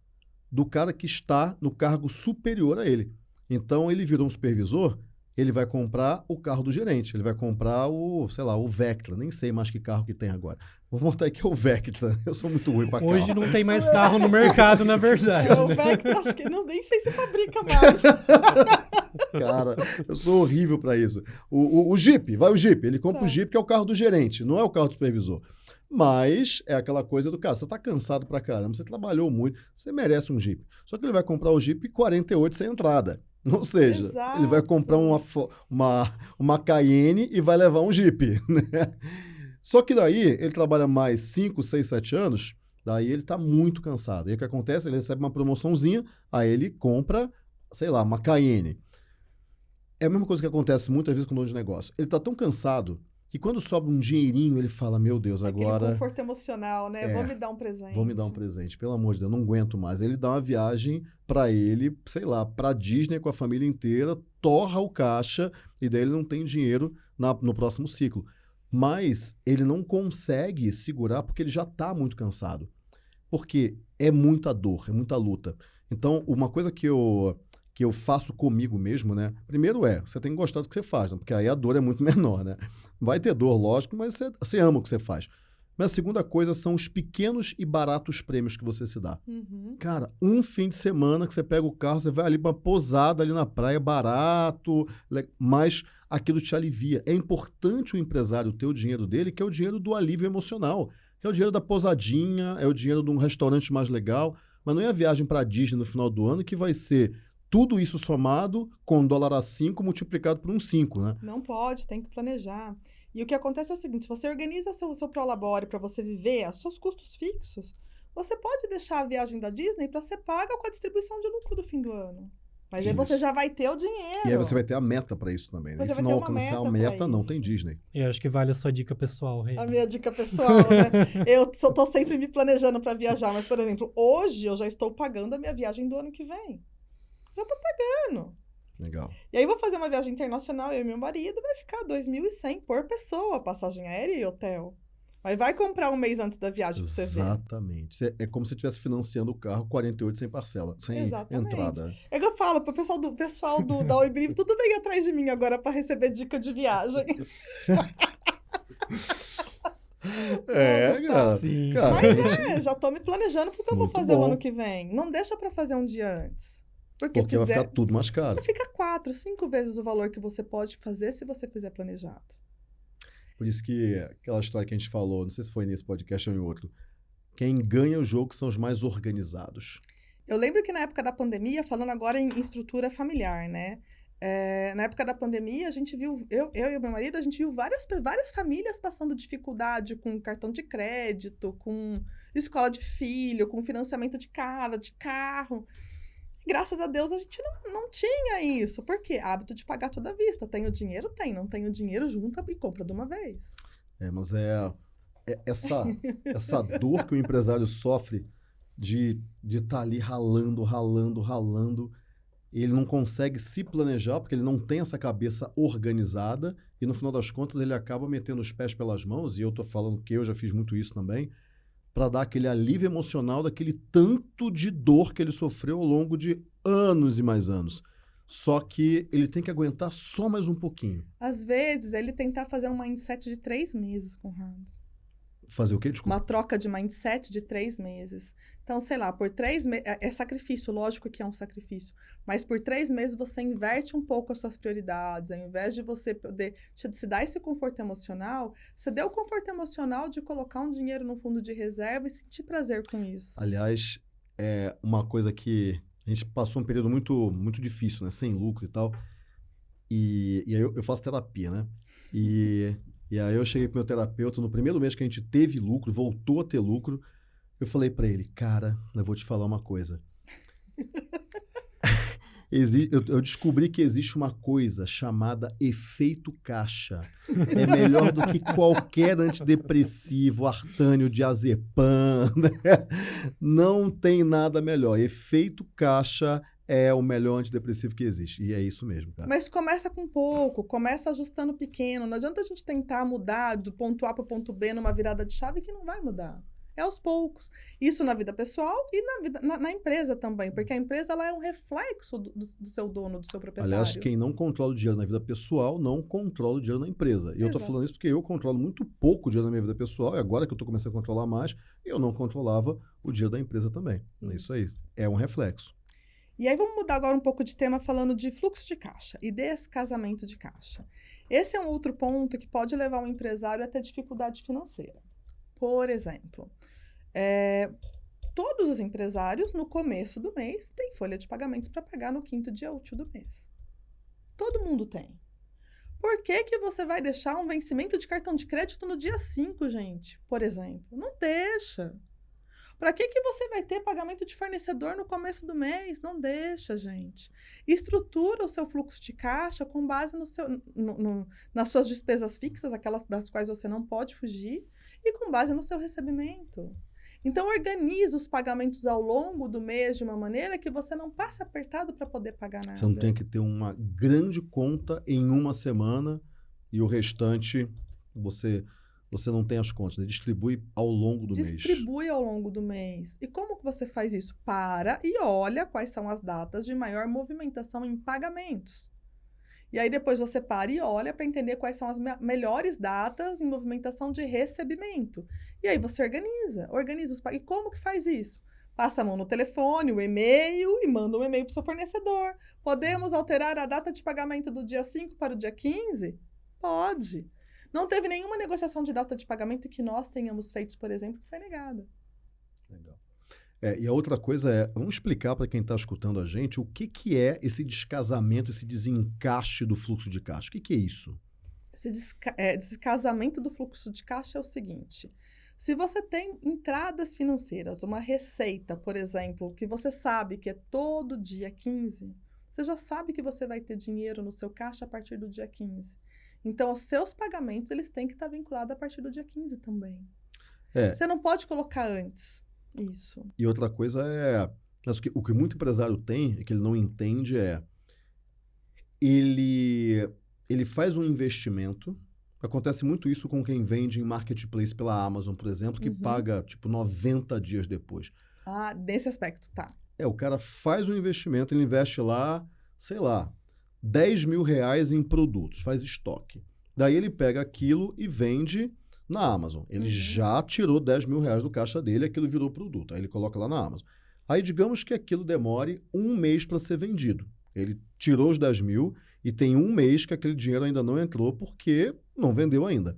do cara que está no cargo superior a ele. Então, ele virou um supervisor, ele vai comprar o carro do gerente, ele vai comprar o, sei lá, o Vectra, nem sei mais que carro que tem agora. Vou montar aqui o Vectra, eu sou muito ruim para carro. Hoje não tem mais carro no mercado, na verdade. O né? Vectra, acho que não, nem sei se fabrica mais. Cara, eu sou horrível para isso. O, o, o, Jeep, vai o Jeep, ele compra tá. o Jeep que é o carro do gerente, não é o carro do supervisor. Mas é aquela coisa do cara, você tá cansado pra caramba, você trabalhou muito, você merece um Jeep. Só que ele vai comprar o Jeep 48 sem entrada. Ou seja, Exato. ele vai comprar uma, uma, uma Cayenne e vai levar um Jeep. Né? Só que daí ele trabalha mais 5, 6, 7 anos, daí ele está muito cansado. E o que acontece? Ele recebe uma promoçãozinha, aí ele compra, sei lá, uma Cayenne. É a mesma coisa que acontece muitas vezes com o dono de negócio. Ele está tão cansado que quando sobra um dinheirinho, ele fala: Meu Deus, agora. Aquele conforto emocional, né? É, vou me dar um presente. Vou me dar um presente, pelo amor de Deus, não aguento mais. Ele dá uma viagem para ele, sei lá, para Disney com a família inteira, torra o caixa e daí ele não tem dinheiro na, no próximo ciclo. Mas ele não consegue segurar porque ele já está muito cansado. Porque é muita dor, é muita luta. Então, uma coisa que eu que eu faço comigo mesmo, né? Primeiro é, você tem que gostar do que você faz, né? porque aí a dor é muito menor, né? Vai ter dor, lógico, mas você, você ama o que você faz. Mas a segunda coisa são os pequenos e baratos prêmios que você se dá. Uhum. Cara, um fim de semana que você pega o carro, você vai ali para uma posada ali na praia, barato, mas aquilo te alivia. É importante o empresário ter o dinheiro dele, que é o dinheiro do alívio emocional, que é o dinheiro da posadinha, é o dinheiro de um restaurante mais legal, mas não é a viagem para Disney no final do ano que vai ser tudo isso somado com dólar a 5 multiplicado por um 5, né? Não pode, tem que planejar. E o que acontece é o seguinte, se você organiza seu, seu Prolabore para você viver os seus custos fixos, você pode deixar a viagem da Disney para ser paga com a distribuição de lucro do fim do ano. Mas isso. aí você já vai ter o dinheiro. E aí você vai ter a meta para isso também, né? E se não alcançar meta a meta, não tem Disney. Eu acho que vale a sua dica pessoal, Rei. A minha dica pessoal, né? eu só tô sempre me planejando para viajar, mas, por exemplo, hoje eu já estou pagando a minha viagem do ano que vem. Já tô pagando. Legal. E aí vou fazer uma viagem internacional, eu e meu marido, vai ficar 2.100 por pessoa, passagem aérea e hotel. Mas vai comprar um mês antes da viagem pra você ver. Exatamente. É como se estivesse financiando o carro 48 sem parcela, sem Exatamente. entrada. É que eu falo pro pessoal do pessoal do, da Oi tudo bem atrás de mim agora para receber dica de viagem. É, cara. Sim. cara. Mas é, já tô me planejando porque eu Muito vou fazer bom. o ano que vem. Não deixa para fazer um dia antes. Porque, Porque fizer, vai ficar tudo mais caro. Fica quatro, cinco vezes o valor que você pode fazer se você fizer planejado. Por isso que aquela história que a gente falou, não sei se foi nesse podcast ou em outro, quem ganha o jogo são os mais organizados. Eu lembro que na época da pandemia, falando agora em estrutura familiar, né? É, na época da pandemia, a gente viu, eu, eu e o meu marido, a gente viu várias, várias famílias passando dificuldade com cartão de crédito, com escola de filho, com financiamento de casa, de carro graças a Deus a gente não, não tinha isso. Por quê? Hábito de pagar toda a vista. Tem o dinheiro? Tem. Não tem o dinheiro, junta e compra de uma vez. É, mas é, é essa, essa dor que o empresário sofre de estar tá ali ralando, ralando, ralando. Ele não consegue se planejar porque ele não tem essa cabeça organizada e no final das contas ele acaba metendo os pés pelas mãos. E eu estou falando que eu já fiz muito isso também para dar aquele alívio emocional daquele tanto de dor que ele sofreu ao longo de anos e mais anos. só que ele tem que aguentar só mais um pouquinho. Às vezes, ele tentar fazer um mindset de três meses, Conrado. Fazer o quê? Desculpa. Uma troca de mindset de três meses. Então, sei lá, por três meses. É, é sacrifício, lógico que é um sacrifício. Mas por três meses você inverte um pouco as suas prioridades. Ao invés de você poder se dar esse conforto emocional, você deu o conforto emocional de colocar um dinheiro no fundo de reserva e sentir prazer com isso. Aliás, é uma coisa que a gente passou um período muito, muito difícil, né? Sem lucro e tal. E, e aí eu, eu faço terapia, né? E e aí eu cheguei pro meu terapeuta, no primeiro mês que a gente teve lucro, voltou a ter lucro, eu falei para ele, cara, eu vou te falar uma coisa. eu, descobri que existe uma coisa chamada efeito caixa. É melhor do que qualquer antidepressivo, artânio, diazepam. Né? Não tem nada melhor. Efeito caixa é o melhor antidepressivo que existe. E é isso mesmo, cara. Mas começa com pouco, começa ajustando pequeno. Não adianta a gente tentar mudar do ponto A para o ponto B numa virada de chave que não vai mudar. É aos poucos. Isso na vida pessoal e na, vida, na, na empresa também, porque a empresa ela é um reflexo do, do, do, seu dono, do seu proprietário. Aliás, quem não controla o dinheiro na vida pessoal não controla o dinheiro na empresa. E Exato. eu estou falando isso porque eu controlo muito pouco o dinheiro na minha vida pessoal, e agora que eu estou começando a controlar mais, eu não controlava o dinheiro da empresa também. Isso, isso aí. É um reflexo. E aí vamos mudar agora um pouco de tema falando de fluxo de caixa e descasamento de caixa. Esse é um outro ponto que pode levar um empresário a ter dificuldade financeira. Por exemplo, é, todos os empresários no começo do mês têm folha de pagamento para pagar no quinto dia útil do mês. Todo mundo tem. Por que, que você vai deixar um vencimento de cartão de crédito no dia 5, gente? Por exemplo? Não deixa. Para que, que você vai ter pagamento de fornecedor no começo do mês? Não deixa, gente. Estrutura o seu fluxo de caixa com base no seu, no, no, nas suas despesas fixas, aquelas das quais você não pode fugir, e com base no seu recebimento. Então, organize os pagamentos ao longo do mês de uma maneira que você não passe apertado para poder pagar nada. Você não tem que ter uma grande conta em uma semana e o restante você você não tem as contas, né? distribui ao longo do distribui mês. Distribui ao longo do mês. E como que você faz isso? Para e olha quais são as datas de maior movimentação em pagamentos. E aí depois você para e olha para entender quais são as me melhores datas em movimentação de recebimento. E aí você organiza, organiza os E como que faz isso? Passa a mão no telefone, o e-mail e manda um e-mail para o seu fornecedor. Podemos alterar a data de pagamento do dia 5 para o dia 15? Pode. Não teve nenhuma negociação de data de pagamento que nós tenhamos feito, por exemplo, que foi negada. Legal. É, e a outra coisa é, vamos explicar para quem está escutando a gente o que, que é esse descasamento, esse desencaixe do fluxo de caixa. O que, que é isso? Esse desca é, descasamento do fluxo de caixa é o seguinte: se você tem entradas financeiras, uma receita, por exemplo, que você sabe que é todo dia 15, você já sabe que você vai ter dinheiro no seu caixa a partir do dia 15. Então, os seus pagamentos, eles têm que estar vinculados a partir do dia 15 também. É. Você não pode colocar antes. Isso. E outra coisa é... Mas o que, o que muito empresário tem, e que ele não entende, é... Ele, ele faz um investimento... Acontece muito isso com quem vende em marketplace pela Amazon, por exemplo, que uhum. paga, tipo, 90 dias depois. Ah, nesse aspecto, tá. É, o cara faz um investimento, ele investe lá, sei lá, 10 mil reais em produtos, faz estoque. Daí ele pega aquilo e vende na Amazon. Ele uhum. já tirou 10 mil reais do caixa dele, aquilo virou produto. Aí ele coloca lá na Amazon. Aí digamos que aquilo demore um mês para ser vendido. Ele tirou os 10 mil e tem um mês que aquele dinheiro ainda não entrou porque não vendeu ainda.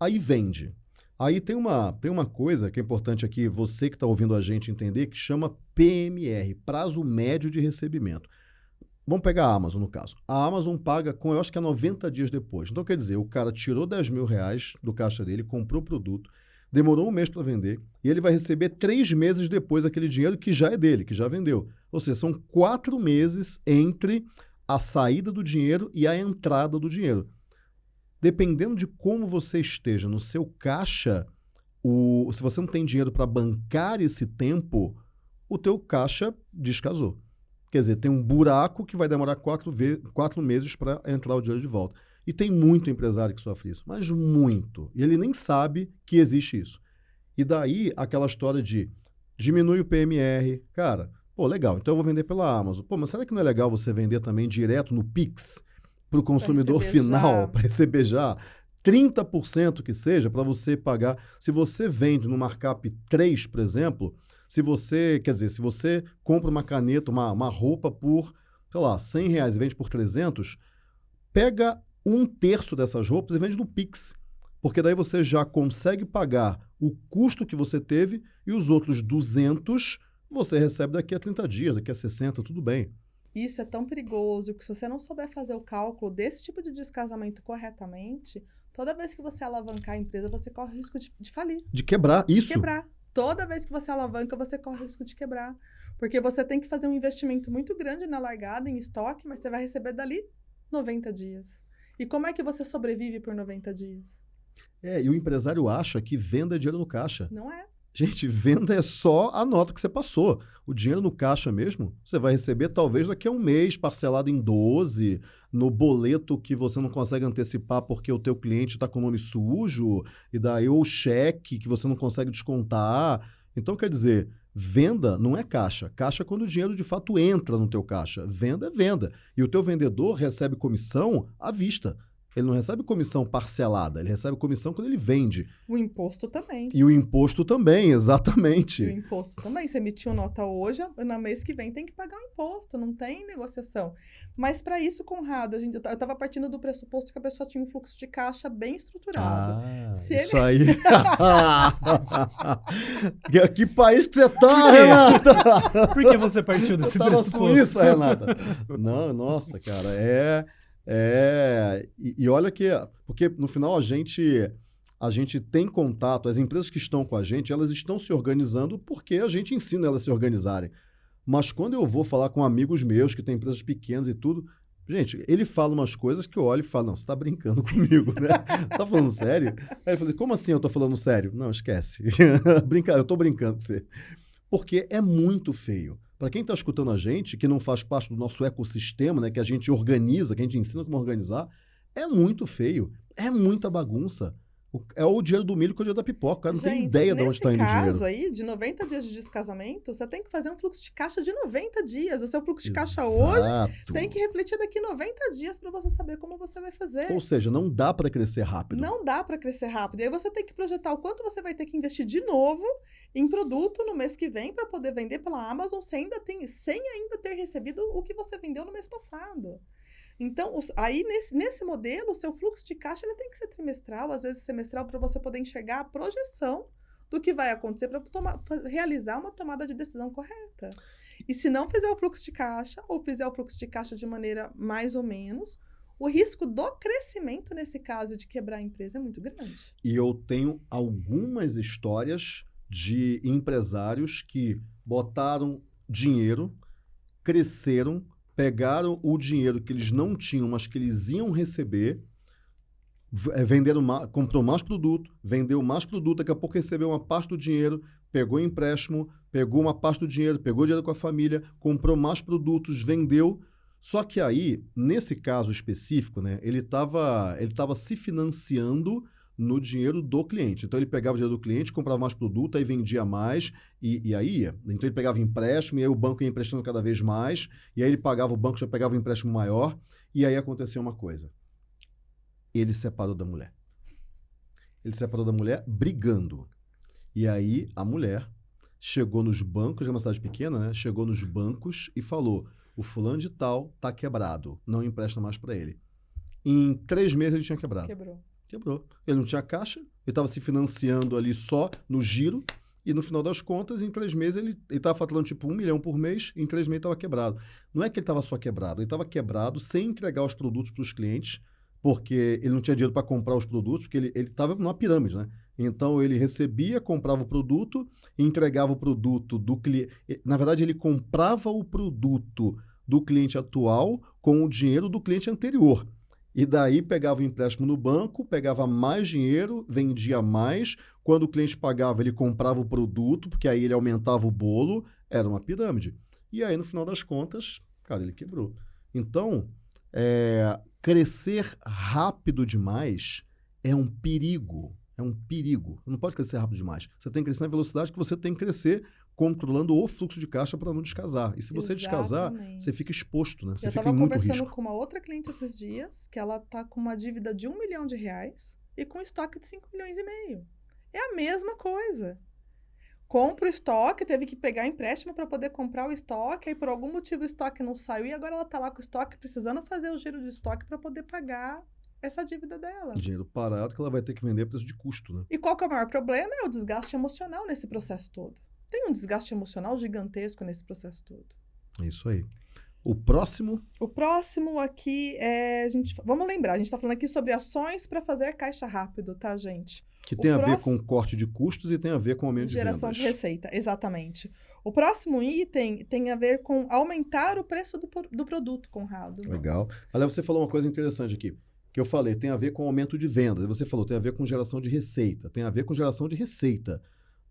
Aí vende. Aí tem uma, tem uma coisa que é importante aqui, você que está ouvindo a gente entender, que chama PMR, prazo médio de recebimento. Vamos pegar a Amazon, no caso. A Amazon paga com, eu acho que é 90 dias depois. Então, quer dizer, o cara tirou 10 mil reais do caixa dele, comprou o produto, demorou um mês para vender, e ele vai receber três meses depois aquele dinheiro que já é dele, que já vendeu. Ou seja, são quatro meses entre a saída do dinheiro e a entrada do dinheiro. Dependendo de como você esteja no seu caixa, o, se você não tem dinheiro para bancar esse tempo, o teu caixa descasou. Quer dizer, tem um buraco que vai demorar quatro, quatro meses para entrar o dinheiro de volta. E tem muito empresário que sofre isso, mas muito. E ele nem sabe que existe isso. E daí aquela história de diminui o PMR. Cara, Pô, legal, então eu vou vender pela Amazon. Pô, mas será que não é legal você vender também direto no Pix para o consumidor final, para receber já? 30% que seja, para você pagar. Se você vende no markup 3, por exemplo, se você, quer dizer, se você compra uma caneta, uma, uma roupa por, sei lá, 100 reais e vende por 300, pega um terço dessas roupas e vende no Pix. Porque daí você já consegue pagar o custo que você teve e os outros 200 você recebe daqui a 30 dias, daqui a 60, tudo bem. Isso é tão perigoso que se você não souber fazer o cálculo desse tipo de descasamento corretamente, toda vez que você alavancar a empresa, você corre o risco de, de falir. De quebrar, isso. De quebrar. Toda vez que você alavanca, você corre o risco de quebrar. Porque você tem que fazer um investimento muito grande na largada, em estoque, mas você vai receber dali 90 dias. E como é que você sobrevive por 90 dias? É, e o empresário acha que venda é dinheiro no caixa. Não é. Gente, venda é só a nota que você passou. O dinheiro no caixa mesmo, você vai receber talvez daqui a um mês, parcelado em 12, no boleto que você não consegue antecipar porque o teu cliente está com o nome sujo, e daí ou cheque que você não consegue descontar. Então, quer dizer, venda não é caixa. Caixa é quando o dinheiro de fato entra no teu caixa. Venda é venda. E o teu vendedor recebe comissão à vista. Ele não recebe comissão parcelada, ele recebe comissão quando ele vende. O imposto também. E o imposto também, exatamente. E o imposto também. Você emitiu nota hoje, no mês que vem tem que pagar o imposto, não tem negociação. Mas para isso, Conrado, a gente, eu estava partindo do pressuposto que a pessoa tinha um fluxo de caixa bem estruturado. Ah, Se isso ele... aí. que país que você tá, Renata? Por que você partiu desse eu pressuposto? na Suíça, Renata. Não, nossa, cara, é... É, e, e, olha que, porque no final a gente, a gente tem contato, as empresas que estão com a gente, elas estão se organizando porque a gente ensina elas a se organizarem. Mas quando eu vou falar com amigos meus que têm empresas pequenas e tudo, gente, ele fala umas coisas que eu olho e falo, não, você está brincando comigo, né? Você tá falando sério? Aí eu falei, como assim eu estou falando sério? Não, esquece. Brincar, eu estou brincando com você. Porque é muito feio. Para quem está escutando a gente, que não faz parte do nosso ecossistema, né, que a gente organiza, que a gente ensina como organizar, é muito feio, é muita bagunça. É o dinheiro do milho com o dinheiro da pipoca. O cara não Gente, tem ideia de onde está indo o dinheiro. Nesse caso aí, de 90 dias de descasamento, você tem que fazer um fluxo de caixa de 90 dias. O seu fluxo de Exato. caixa hoje tem que refletir daqui 90 dias para você saber como você vai fazer. Ou seja, não dá para crescer rápido. Não dá para crescer rápido. E aí você tem que projetar o quanto você vai ter que investir de novo em produto no mês que vem para poder vender pela Amazon sem ainda, tem, sem ainda ter recebido o que você vendeu no mês passado. Então, os, aí nesse, nesse modelo, o seu fluxo de caixa ele tem que ser trimestral, às vezes semestral, para você poder enxergar a projeção do que vai acontecer para realizar uma tomada de decisão correta. E se não fizer o fluxo de caixa, ou fizer o fluxo de caixa de maneira mais ou menos, o risco do crescimento, nesse caso, de quebrar a empresa é muito grande. E eu tenho algumas histórias de empresários que botaram dinheiro, cresceram, pegaram o dinheiro que eles não tinham, mas que eles iam receber, eh, venderam mais, comprou mais produto, vendeu mais produto, daqui a pouco recebeu uma parte do dinheiro, pegou empréstimo, pegou uma parte do dinheiro, pegou dinheiro com a família, comprou mais produtos, vendeu. Só que aí, nesse caso específico, né, ele estava ele tava se financiando no dinheiro do cliente. Então ele pegava o dinheiro do cliente, comprava mais produto, aí vendia mais e, e aí ia. Então ele pegava empréstimo e aí o banco ia emprestando cada vez mais e aí ele pagava, o banco já pegava um empréstimo maior e aí aconteceu uma coisa. Ele separou da mulher. Ele separou da mulher brigando. E aí a mulher chegou nos bancos, é uma cidade pequena, né? Chegou nos bancos e falou: o fulano de tal tá quebrado, não empresta mais para ele. Em três meses ele tinha quebrado. Quebrou. Quebrou. Ele não tinha caixa, ele estava se financiando ali só no giro, e no final das contas, em três meses, ele estava faturando tipo um milhão por mês, em três meses estava quebrado. Não é que ele estava só quebrado, ele estava quebrado sem entregar os produtos para os clientes, porque ele não tinha dinheiro para comprar os produtos, porque ele estava numa pirâmide, né? Então ele recebia, comprava o produto, entregava o produto do cliente. Na verdade, ele comprava o produto do cliente atual com o dinheiro do cliente anterior. E daí pegava o empréstimo no banco, pegava mais dinheiro, vendia mais. Quando o cliente pagava, ele comprava o produto, porque aí ele aumentava o bolo. Era uma pirâmide. E aí, no final das contas, cara, ele quebrou. Então, é, crescer rápido demais é um perigo. É um perigo. Não pode crescer rápido demais. Você tem que crescer na velocidade que você tem que crescer controlando o fluxo de caixa para não descasar. E se você Exatamente. descasar, você fica exposto, né? Você Eu fica em muito risco. Eu estava conversando com uma outra cliente esses dias, que ela tá com uma dívida de um milhão de reais e com estoque de 5 milhões e meio. É a mesma coisa. Compra o estoque, teve que pegar empréstimo para poder comprar o estoque, aí por algum motivo o estoque não saiu e agora ela está lá com o estoque precisando fazer o giro do estoque para poder pagar essa dívida dela. Dinheiro parado que ela vai ter que vender a preço de custo, né? E qual que é o maior problema? É o desgaste emocional nesse processo todo. Tem um desgaste emocional gigantesco nesse processo todo. É isso aí. O próximo? O próximo aqui é. A gente, vamos lembrar, a gente está falando aqui sobre ações para fazer caixa rápido, tá, gente? Que tem o a próximo... ver com corte de custos e tem a ver com aumento Geração de. Geração de receita, exatamente. O próximo item tem a ver com aumentar o preço do, do produto, Conrado. Legal. Aliás, você falou uma coisa interessante aqui que eu falei, tem a ver com aumento de vendas. Você falou, tem a ver com geração de receita. Tem a ver com geração de receita.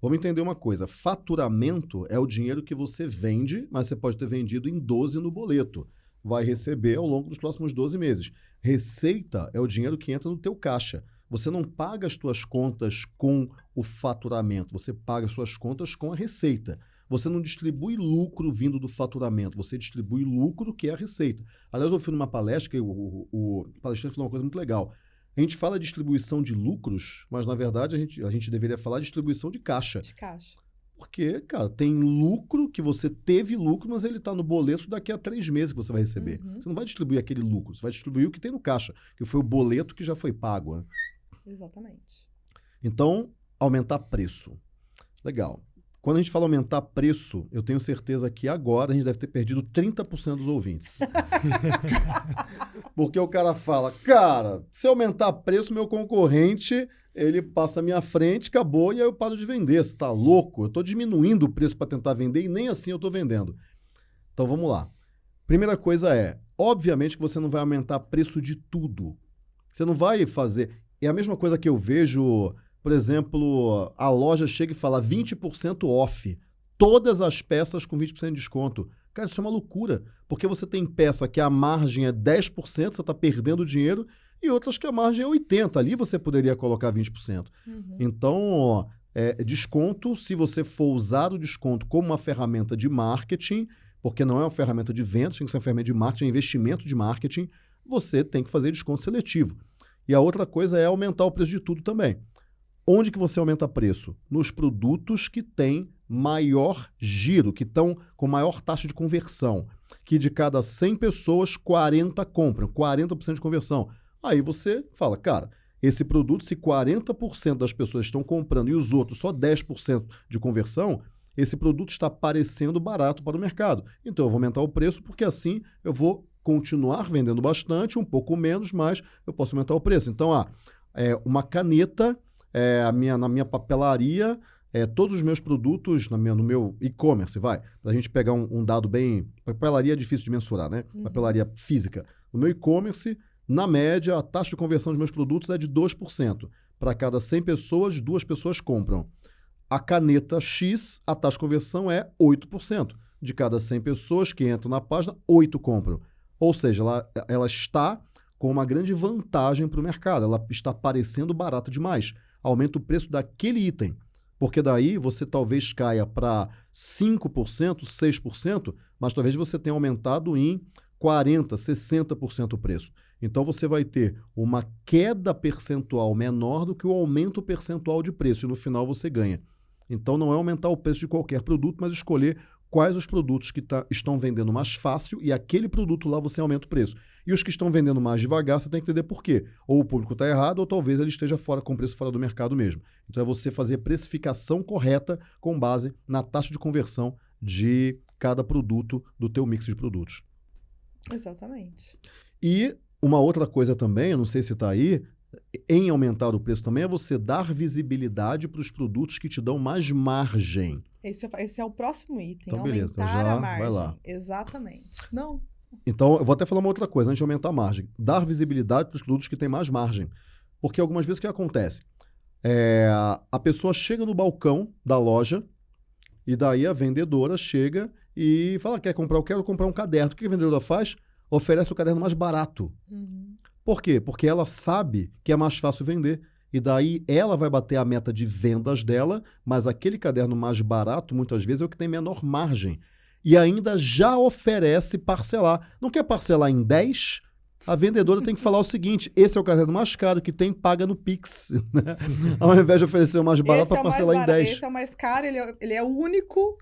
Vamos entender uma coisa: faturamento é o dinheiro que você vende, mas você pode ter vendido em 12 no boleto. Vai receber ao longo dos próximos 12 meses. Receita é o dinheiro que entra no teu caixa. Você não paga as suas contas com o faturamento, você paga as suas contas com a receita. Você não distribui lucro vindo do faturamento, você distribui lucro que é a receita. Aliás, eu fui numa palestra que o, o, o palestrante falou uma coisa muito legal. A gente fala distribuição de lucros, mas na verdade a gente, a gente deveria falar distribuição de caixa. De caixa. Porque, cara, tem lucro que você teve lucro, mas ele está no boleto daqui a três meses que você vai receber. Uhum. Você não vai distribuir aquele lucro, você vai distribuir o que tem no caixa, que foi o boleto que já foi pago. Né? Exatamente. Então, aumentar preço. Legal. Quando a gente fala aumentar preço, eu tenho certeza que agora a gente deve ter perdido 30% dos ouvintes. Porque o cara fala, cara, se aumentar preço, meu concorrente, ele passa à minha frente, acabou, e aí eu paro de vender. Você tá louco? Eu estou diminuindo o preço para tentar vender e nem assim eu estou vendendo. Então vamos lá. Primeira coisa é, obviamente que você não vai aumentar preço de tudo. Você não vai fazer. É a mesma coisa que eu vejo por exemplo, a loja chega e fala 20% off, todas as peças com 20% de desconto. Cara, isso é uma loucura, porque você tem peça que a margem é 10%, você está perdendo dinheiro, e outras que a margem é 80%. Ali você poderia colocar 20%. Uhum. Então, é, desconto, se você for usar o desconto como uma ferramenta de marketing, porque não é uma ferramenta de vendas, tem que ser uma ferramenta de marketing, é investimento de marketing, você tem que fazer desconto seletivo. E a outra coisa é aumentar o preço de tudo também. Onde que você aumenta preço? Nos produtos que têm maior giro, que estão com maior taxa de conversão, que de cada 100 pessoas, 40 compram, 40% de conversão. Aí você fala, cara, esse produto, se 40% das pessoas estão comprando e os outros só 10% de conversão, esse produto está parecendo barato para o mercado. Então eu vou aumentar o preço porque assim eu vou continuar vendendo bastante, um pouco menos, mas eu posso aumentar o preço. Então, ah, é, uma caneta é, a minha, na minha papelaria, é, todos os meus produtos na minha, no meu e-commerce, vai, para a gente pegar um, um, dado bem. Papelaria é difícil de mensurar, né? Uhum. Papelaria física. No meu e-commerce, na média, a taxa de conversão dos meus produtos é de 2%. Para cada 100 pessoas, duas pessoas compram. A caneta X, a taxa de conversão é 8%. De cada 100 pessoas que entram na página, 8 compram. Ou seja, ela, ela está com uma grande vantagem para o mercado. Ela está parecendo barata demais aumenta o preço daquele item. Porque daí você talvez caia para 5%, 6%, mas talvez você tenha aumentado em 40%, 60% o preço. Então você vai ter uma queda percentual menor do que o aumento percentual de preço e no final você ganha. Então não é aumentar o preço de qualquer produto, mas escolher quais os produtos que tá, estão vendendo mais fácil e aquele produto lá você aumenta o preço. E os que estão vendendo mais devagar, você tem que entender por quê. Ou o público está errado, ou talvez ele esteja fora com preço fora do mercado mesmo. Então é você fazer precificação correta com base na taxa de conversão de cada produto do teu mix de produtos. Exatamente. E uma outra coisa também, eu não sei se está aí, em aumentar o preço também é você dar visibilidade para os produtos que te dão mais margem. Esse, é esse é o próximo item. Então, beleza, então já a margem. vai lá. Exatamente. Não. Então, eu vou até falar uma outra coisa antes de aumentar a margem. Dar visibilidade para os produtos que têm mais margem. Porque algumas vezes o que acontece? É, a pessoa chega no balcão da loja e daí a vendedora chega e fala: quer comprar? Eu quero comprar um caderno. O que a vendedora faz? Oferece o caderno mais barato. Uhum. Por quê? Porque ela sabe que é mais fácil vender. e daí ela vai bater a meta de vendas dela, mas aquele caderno mais barato, muitas vezes, é o que tem menor margem. E ainda já oferece parcelar. Não quer parcelar em 10? A vendedora tem que falar o seguinte: esse é o caderno mais caro que tem, paga no Pix. Né? Ao invés de oferecer o mais barato para é parcelar em 10. Esse é o mais caro, ele é, ele é o único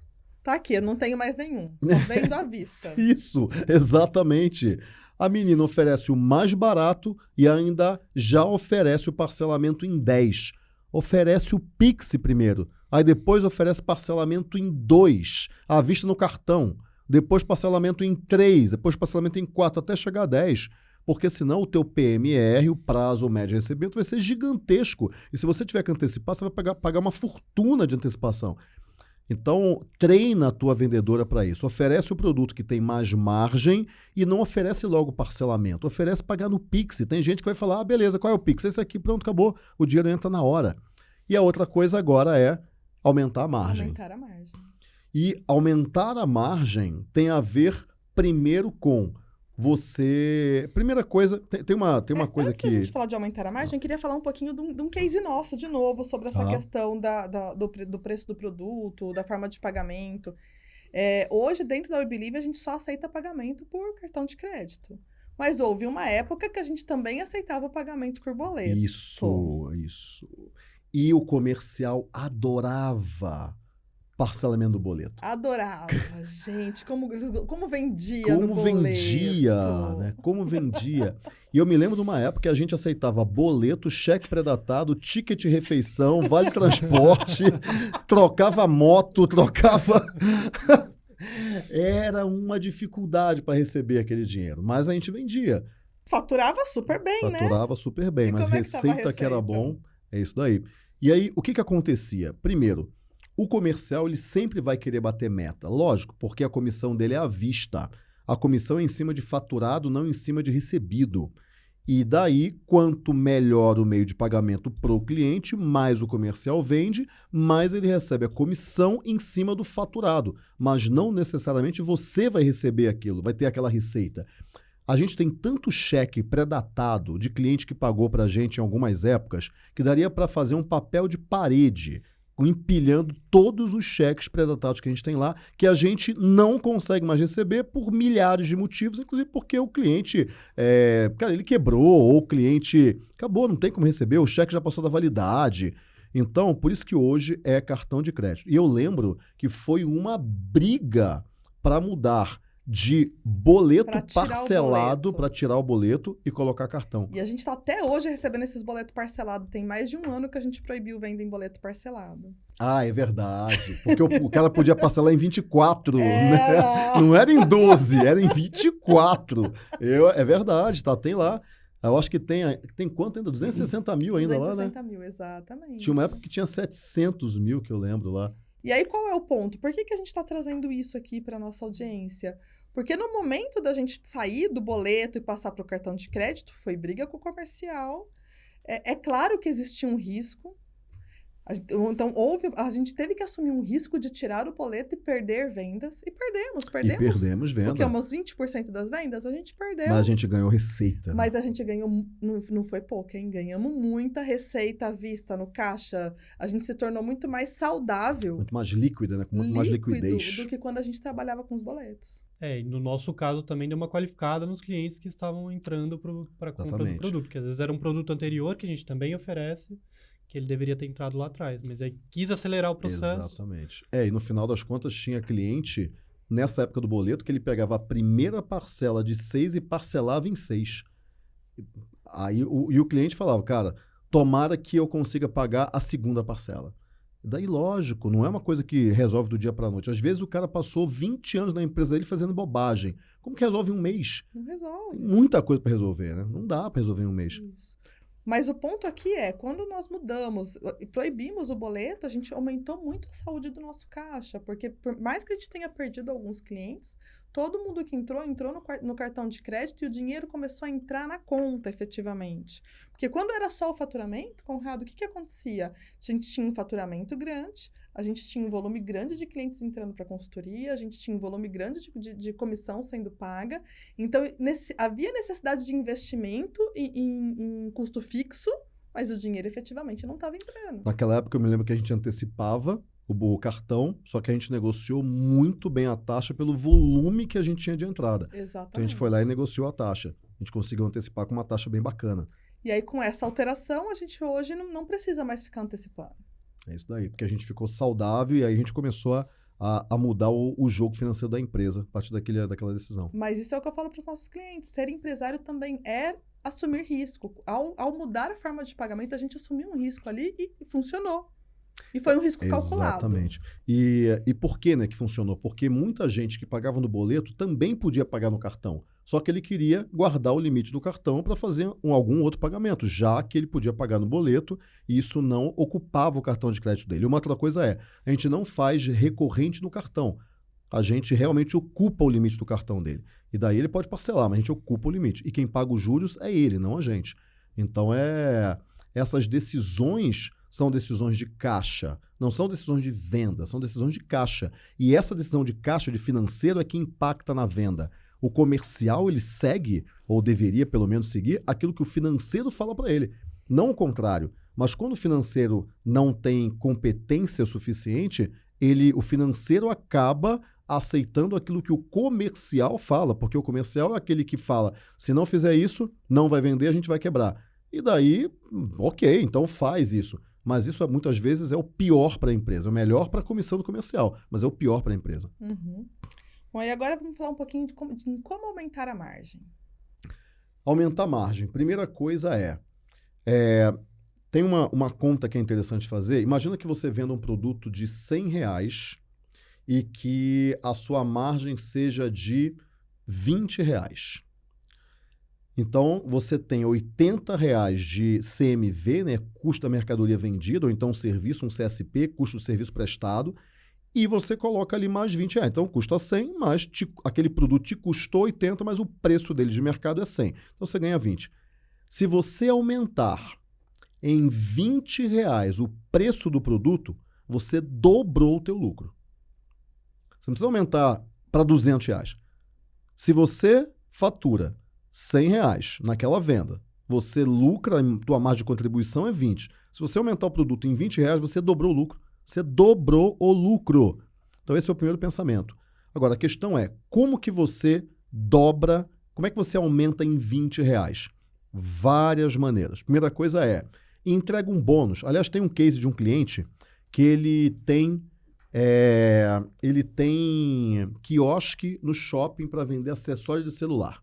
Tá aqui, eu não tenho mais nenhum. Só vendo à vista. Isso, exatamente. A menina oferece o mais barato e ainda já oferece o parcelamento em 10. Oferece o Pix primeiro. Aí depois oferece parcelamento em 2, à vista no cartão. Depois parcelamento em 3, depois parcelamento em 4, até chegar a 10 porque senão o teu PMR, o prazo médio de recebimento, vai ser gigantesco. E se você tiver que antecipar, você vai pagar, pagar uma fortuna de antecipação. Então, treina a tua vendedora para isso. Oferece o produto que tem mais margem e não oferece logo parcelamento. Oferece pagar no Pix. Tem gente que vai falar, ah, beleza, qual é o Pix? Esse aqui, pronto, acabou. O dinheiro entra na hora. E a outra coisa agora é aumentar a margem. Aumentar a margem. E aumentar a margem tem a ver primeiro com você. Primeira coisa, tem, tem uma, tem uma é, coisa antes que. Antes a gente falar de aumentar a margem, eu queria falar um pouquinho de um, de um case nosso, de novo, sobre essa ah. questão da, da do, do, preço do produto, da forma de pagamento. É, hoje, dentro da WeBelieve, a gente só aceita pagamento por cartão de crédito. Mas houve uma época que a gente também aceitava pagamento por boleto. Isso, isso. E o comercial adorava parcelamento do boleto. Adorava, gente. Como, como vendia como no boleto. vendia, né? Como vendia. E eu me lembro de uma época que a gente aceitava boleto, cheque predatado, ticket refeição, vale transporte, trocava moto, trocava... Era uma dificuldade para receber aquele dinheiro, mas a gente vendia. Faturava super bem, Faturava né? Faturava super bem, e mas é receita, receita que era bom, é isso daí. E aí, o que que acontecia? Primeiro, o comercial ele sempre vai querer bater meta, lógico, porque a comissão dele é à vista. A comissão é em cima de faturado, não em cima de recebido. E daí, quanto melhor o meio de pagamento para o cliente, mais o comercial vende, mais ele recebe a comissão em cima do faturado. Mas não necessariamente você vai receber aquilo, vai ter aquela receita. A gente tem tanto cheque pré-datado de cliente que pagou para a gente em algumas épocas que daria para fazer um papel de parede empilhando todos os cheques predatados que a gente tem lá, que a gente não consegue mais receber por milhares de motivos, inclusive porque o cliente, é, cara, ele quebrou, ou o cliente acabou, não tem como receber, o cheque já passou da validade. Então, por isso que hoje é cartão de crédito. E eu lembro que foi uma briga para mudar de boleto parcelado para tirar o boleto e colocar cartão. E a gente está até hoje recebendo esses boletos parcelados. Tem mais de um ano que a gente proibiu venda em boleto parcelado. Ah, é verdade. Porque o, o cara podia parcelar em 24, é. né? Não era em 12, era em 24. Eu, é verdade, tá? Tem lá. Eu acho que tem, tem quanto ainda? 260 mil ainda 260 lá, né? 260 mil, exatamente. Tinha uma época que tinha 700 mil, que eu lembro lá. E aí, qual é o ponto? Por que, que a gente está trazendo isso aqui para nossa audiência? Porque no momento da gente sair do boleto e passar para o cartão de crédito, foi briga com o comercial. É, é claro que existia um risco, então, houve, a gente teve que assumir um risco de tirar o boleto e perder vendas. E perdemos, perdemos. E perdemos vendas. Porque umas 20% das vendas a gente perdeu. Mas a gente ganhou receita. Né? Mas a gente ganhou, não, não foi pouco, hein? Ganhamos muita receita à vista no caixa. A gente se tornou muito mais saudável. Muito mais líquida, né? Com muito mais liquidez. do que quando a gente trabalhava com os boletos. É, e no nosso caso também deu uma qualificada nos clientes que estavam entrando para a compra do produto. Porque às vezes era um produto anterior que a gente também oferece que ele deveria ter entrado lá atrás, mas aí quis acelerar o processo. Exatamente. É, e no final das contas tinha cliente nessa época do boleto que ele pegava a primeira parcela de seis e parcelava em seis. Aí o, e o cliente falava, cara, tomara que eu consiga pagar a segunda parcela. Daí, lógico, não é uma coisa que resolve do dia para a noite. Às vezes o cara passou 20 anos na empresa dele fazendo bobagem. Como que resolve em um mês? Não resolve. Tem muita coisa para resolver, né? Não dá para resolver em um mês. Isso. Mas o ponto aqui é, quando nós mudamos e proibimos o boleto, a gente aumentou muito a saúde do nosso caixa, porque por mais que a gente tenha perdido alguns clientes, todo mundo que entrou, entrou no, no cartão de crédito e o dinheiro começou a entrar na conta, efetivamente. Porque quando era só o faturamento, Conrado, o que, que acontecia? A gente tinha um faturamento grande, a gente tinha um volume grande de clientes entrando para consultoria, a gente tinha um volume grande de, de, de comissão sendo paga. Então, nesse, havia necessidade de investimento em, em, em custo fixo mas o dinheiro efetivamente não estava entrando. Naquela época eu me lembro que a gente antecipava o cartão, só que a gente negociou muito bem a taxa pelo volume que a gente tinha de entrada. Exatamente. Então a gente foi lá e negociou a taxa. A gente conseguiu antecipar com uma taxa bem bacana. E aí, com essa alteração, a gente hoje não, não precisa mais ficar antecipando. É isso daí, porque a gente ficou saudável e aí a gente começou a, a, a mudar o, o, jogo financeiro da empresa a partir daquele, daquela decisão. Mas isso é o que eu falo para os nossos clientes. Ser empresário também é assumir risco. Ao, ao mudar a forma de pagamento, a gente assumiu um risco ali e, e funcionou. E foi um risco calculado. Exatamente. E, e por que, né, que funcionou? Porque muita gente que pagava no boleto também podia pagar no cartão. Só que ele queria guardar o limite do cartão para fazer um, algum outro pagamento, já que ele podia pagar no boleto e isso não ocupava o cartão de crédito dele. Uma outra coisa é, a gente não faz recorrente no cartão. A gente realmente ocupa o limite do cartão dele. E daí ele pode parcelar, mas a gente ocupa o limite. E quem paga os juros é ele, não a gente. Então é essas decisões são decisões de caixa, não são decisões de venda, são decisões de caixa. E essa decisão de caixa de financeiro é que impacta na venda. O comercial ele segue, ou deveria pelo menos seguir, aquilo que o financeiro fala para ele, não o contrário. Mas quando o financeiro não tem competência suficiente, ele, o financeiro acaba aceitando aquilo que o comercial fala, porque o comercial é aquele que fala: se não fizer isso, não vai vender, a gente vai quebrar. E daí, ok, então faz isso. Mas isso muitas vezes é o pior para a empresa. É o melhor para a comissão do comercial, mas é o pior para a empresa. Uhum. Bom, e agora vamos falar um pouquinho de como, de como aumentar a margem. Aumentar a margem. Primeira coisa é, é tem uma, uma conta que é interessante fazer. Imagina que você venda um produto de 100 reais e que a sua margem seja de 20 reais. Então, você tem 80 reais de CMV, né, custo da mercadoria vendida, ou então um serviço, um CSP, custo do serviço prestado, e você coloca ali mais 20 reais. Então, custa 100, mas te, aquele produto te custou 80, mas o preço dele de mercado é 100. Então, você ganha 20. Se você aumentar em 20 reais o preço do produto, você dobrou o teu lucro. Você não precisa aumentar para 200 reais. Se você fatura 100 reais naquela venda, você lucra, tua margem de contribuição é 20. Se você aumentar o produto em 20 reais, você dobrou o lucro. Você dobrou o lucro. Então esse é o primeiro pensamento. Agora, a questão é, como que você dobra, como é que você aumenta em 20 reais? Várias maneiras. Primeira coisa é, entrega um bônus. Aliás, tem um case de um cliente que ele tem é, ele tem quiosque no shopping para vender acessório de celular.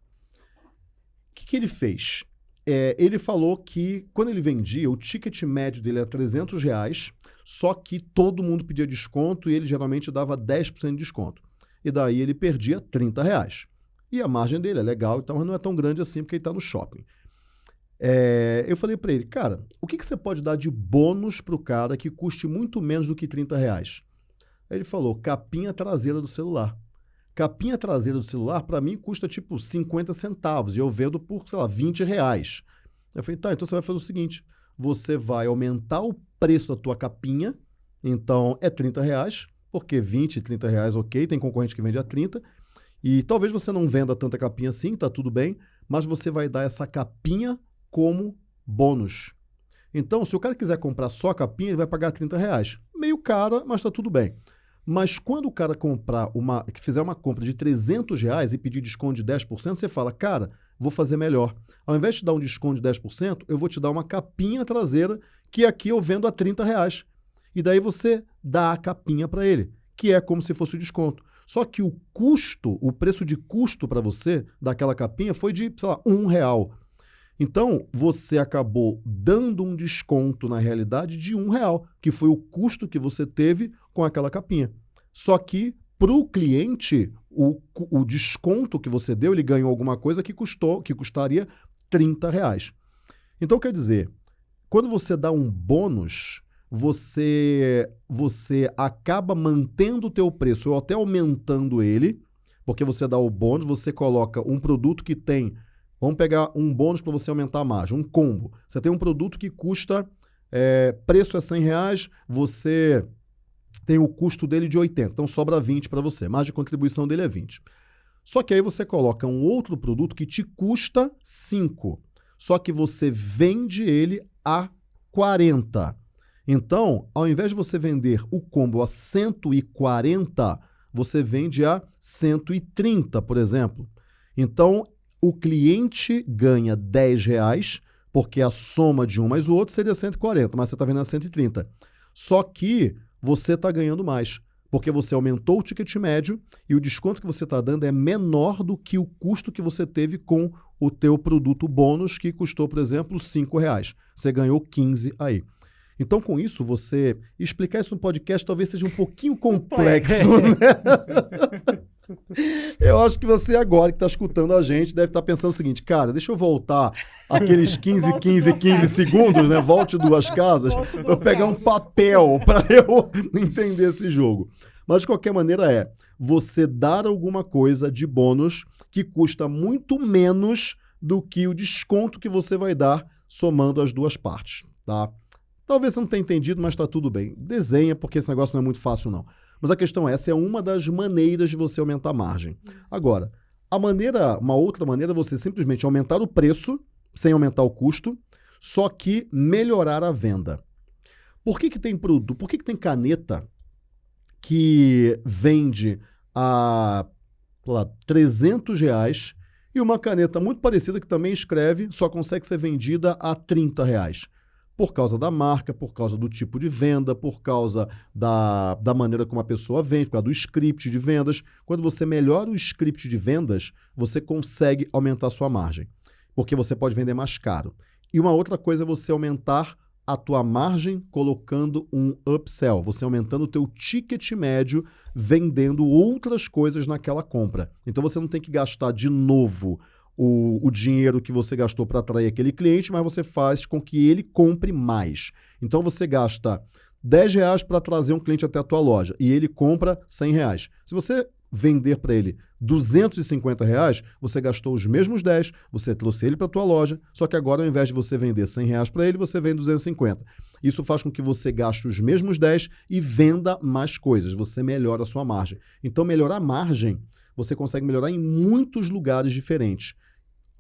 O que, que ele fez? É, ele falou que quando ele vendia, o ticket médio dele era 300 reais, só que todo mundo pedia desconto e ele geralmente dava 10% de desconto. E daí ele perdia 30 reais. E a margem dele é legal, então não é tão grande assim porque ele está no shopping. É, eu falei para ele, cara, o que, que você pode dar de bônus para o cara que custe muito menos do que 30 reais? Ele falou, capinha traseira do celular. Capinha traseira do celular, para mim, custa tipo 50 centavos e eu vendo por, sei lá, 20 reais. Eu falei, tá, então você vai fazer o seguinte: você vai aumentar o preço da tua capinha, então é 30 reais, porque 20, 30 reais, ok, tem concorrente que vende a 30. E talvez você não venda tanta capinha assim, tá tudo bem, mas você vai dar essa capinha como bônus. Então, se o cara quiser comprar só a capinha, ele vai pagar 30 reais. Meio cara, mas tá tudo bem. Mas quando o cara comprar uma, que fizer uma compra de 300 reais e pedir desconto de 10%, você fala, cara, vou fazer melhor. Ao invés de dar um desconto de 10%, eu vou te dar uma capinha traseira que aqui eu vendo a 30 reais. E daí você dá a capinha para ele, que é como se fosse o desconto. Só que o custo, o preço de custo para você daquela capinha foi de, sei lá, um real. Então, você acabou dando um desconto na realidade de um real, que foi o custo que você teve com aquela capinha. Só que para o cliente, o, desconto que você deu, ele ganhou alguma coisa que custou, que custaria 30 reais. Então, quer dizer, quando você dá um bônus, você, você acaba mantendo o teu preço ou até aumentando ele, porque você dá o bônus, você coloca um produto que tem Vamos pegar um bônus para você aumentar a margem, um combo. Você tem um produto que custa, é, preço é 100 reais, você tem o custo dele de 80, então sobra 20 para você. Margem de contribuição dele é 20. Só que aí você coloca um outro produto que te custa 5, só que você vende ele a 140. Então, ao invés de você vender o combo a 140, você vende a 130, por exemplo. Então, o cliente ganha 10 reais, porque a soma de um mais o outro seria 140, mas você está vendendo a 130. Só que você está ganhando mais, porque você aumentou o ticket médio e o desconto que você está dando é menor do que o custo que você teve com o teu produto bônus, que custou, por exemplo, 5 reais. Você ganhou 15 aí. Então, com isso, você explicar isso no podcast talvez seja um pouquinho complexo, né? Eu acho que você agora que está escutando a gente deve estar tá pensando o seguinte, cara, deixa eu voltar aqueles 15, 15, 15 segundos, né? Volte duas casas, eu pegar um papel para eu entender esse jogo. Mas de qualquer maneira é, você dar alguma coisa de bônus que custa muito menos do que o desconto que você vai dar somando as duas partes, tá? Talvez você não tenha entendido, mas está tudo bem. Desenha, porque esse negócio não é muito fácil, não. Mas a questão é, essa é uma das maneiras de você aumentar a margem. Agora, a maneira, uma outra maneira é você simplesmente aumentar o preço sem aumentar o custo, só que melhorar a venda. Por que, que tem produto? Por que, que tem caneta que vende a lá, 300 reais e uma caneta muito parecida que também escreve só consegue ser vendida a 30 reais? por causa da marca, por causa do tipo de venda, por causa da, da maneira como a pessoa vende, por causa do script de vendas. Quando você melhora o script de vendas, você consegue aumentar a sua margem, porque você pode vender mais caro. E uma outra coisa é você aumentar a tua margem colocando um upsell, você aumentando o teu ticket médio vendendo outras coisas naquela compra. Então você não tem que gastar de novo o, o dinheiro que você gastou para atrair aquele cliente, mas você faz com que ele compre mais. Então você gasta 10 reais para trazer um cliente até a tua loja e ele compra 100 reais. Se você vender para ele 250 reais, você gastou os mesmos 10, você trouxe ele para a tua loja, só que agora ao invés de você vender 100 reais para ele, você vende 250. Isso faz com que você gaste os mesmos 10 e venda mais coisas, você melhora a sua margem. Então melhorar a margem, você consegue melhorar em muitos lugares diferentes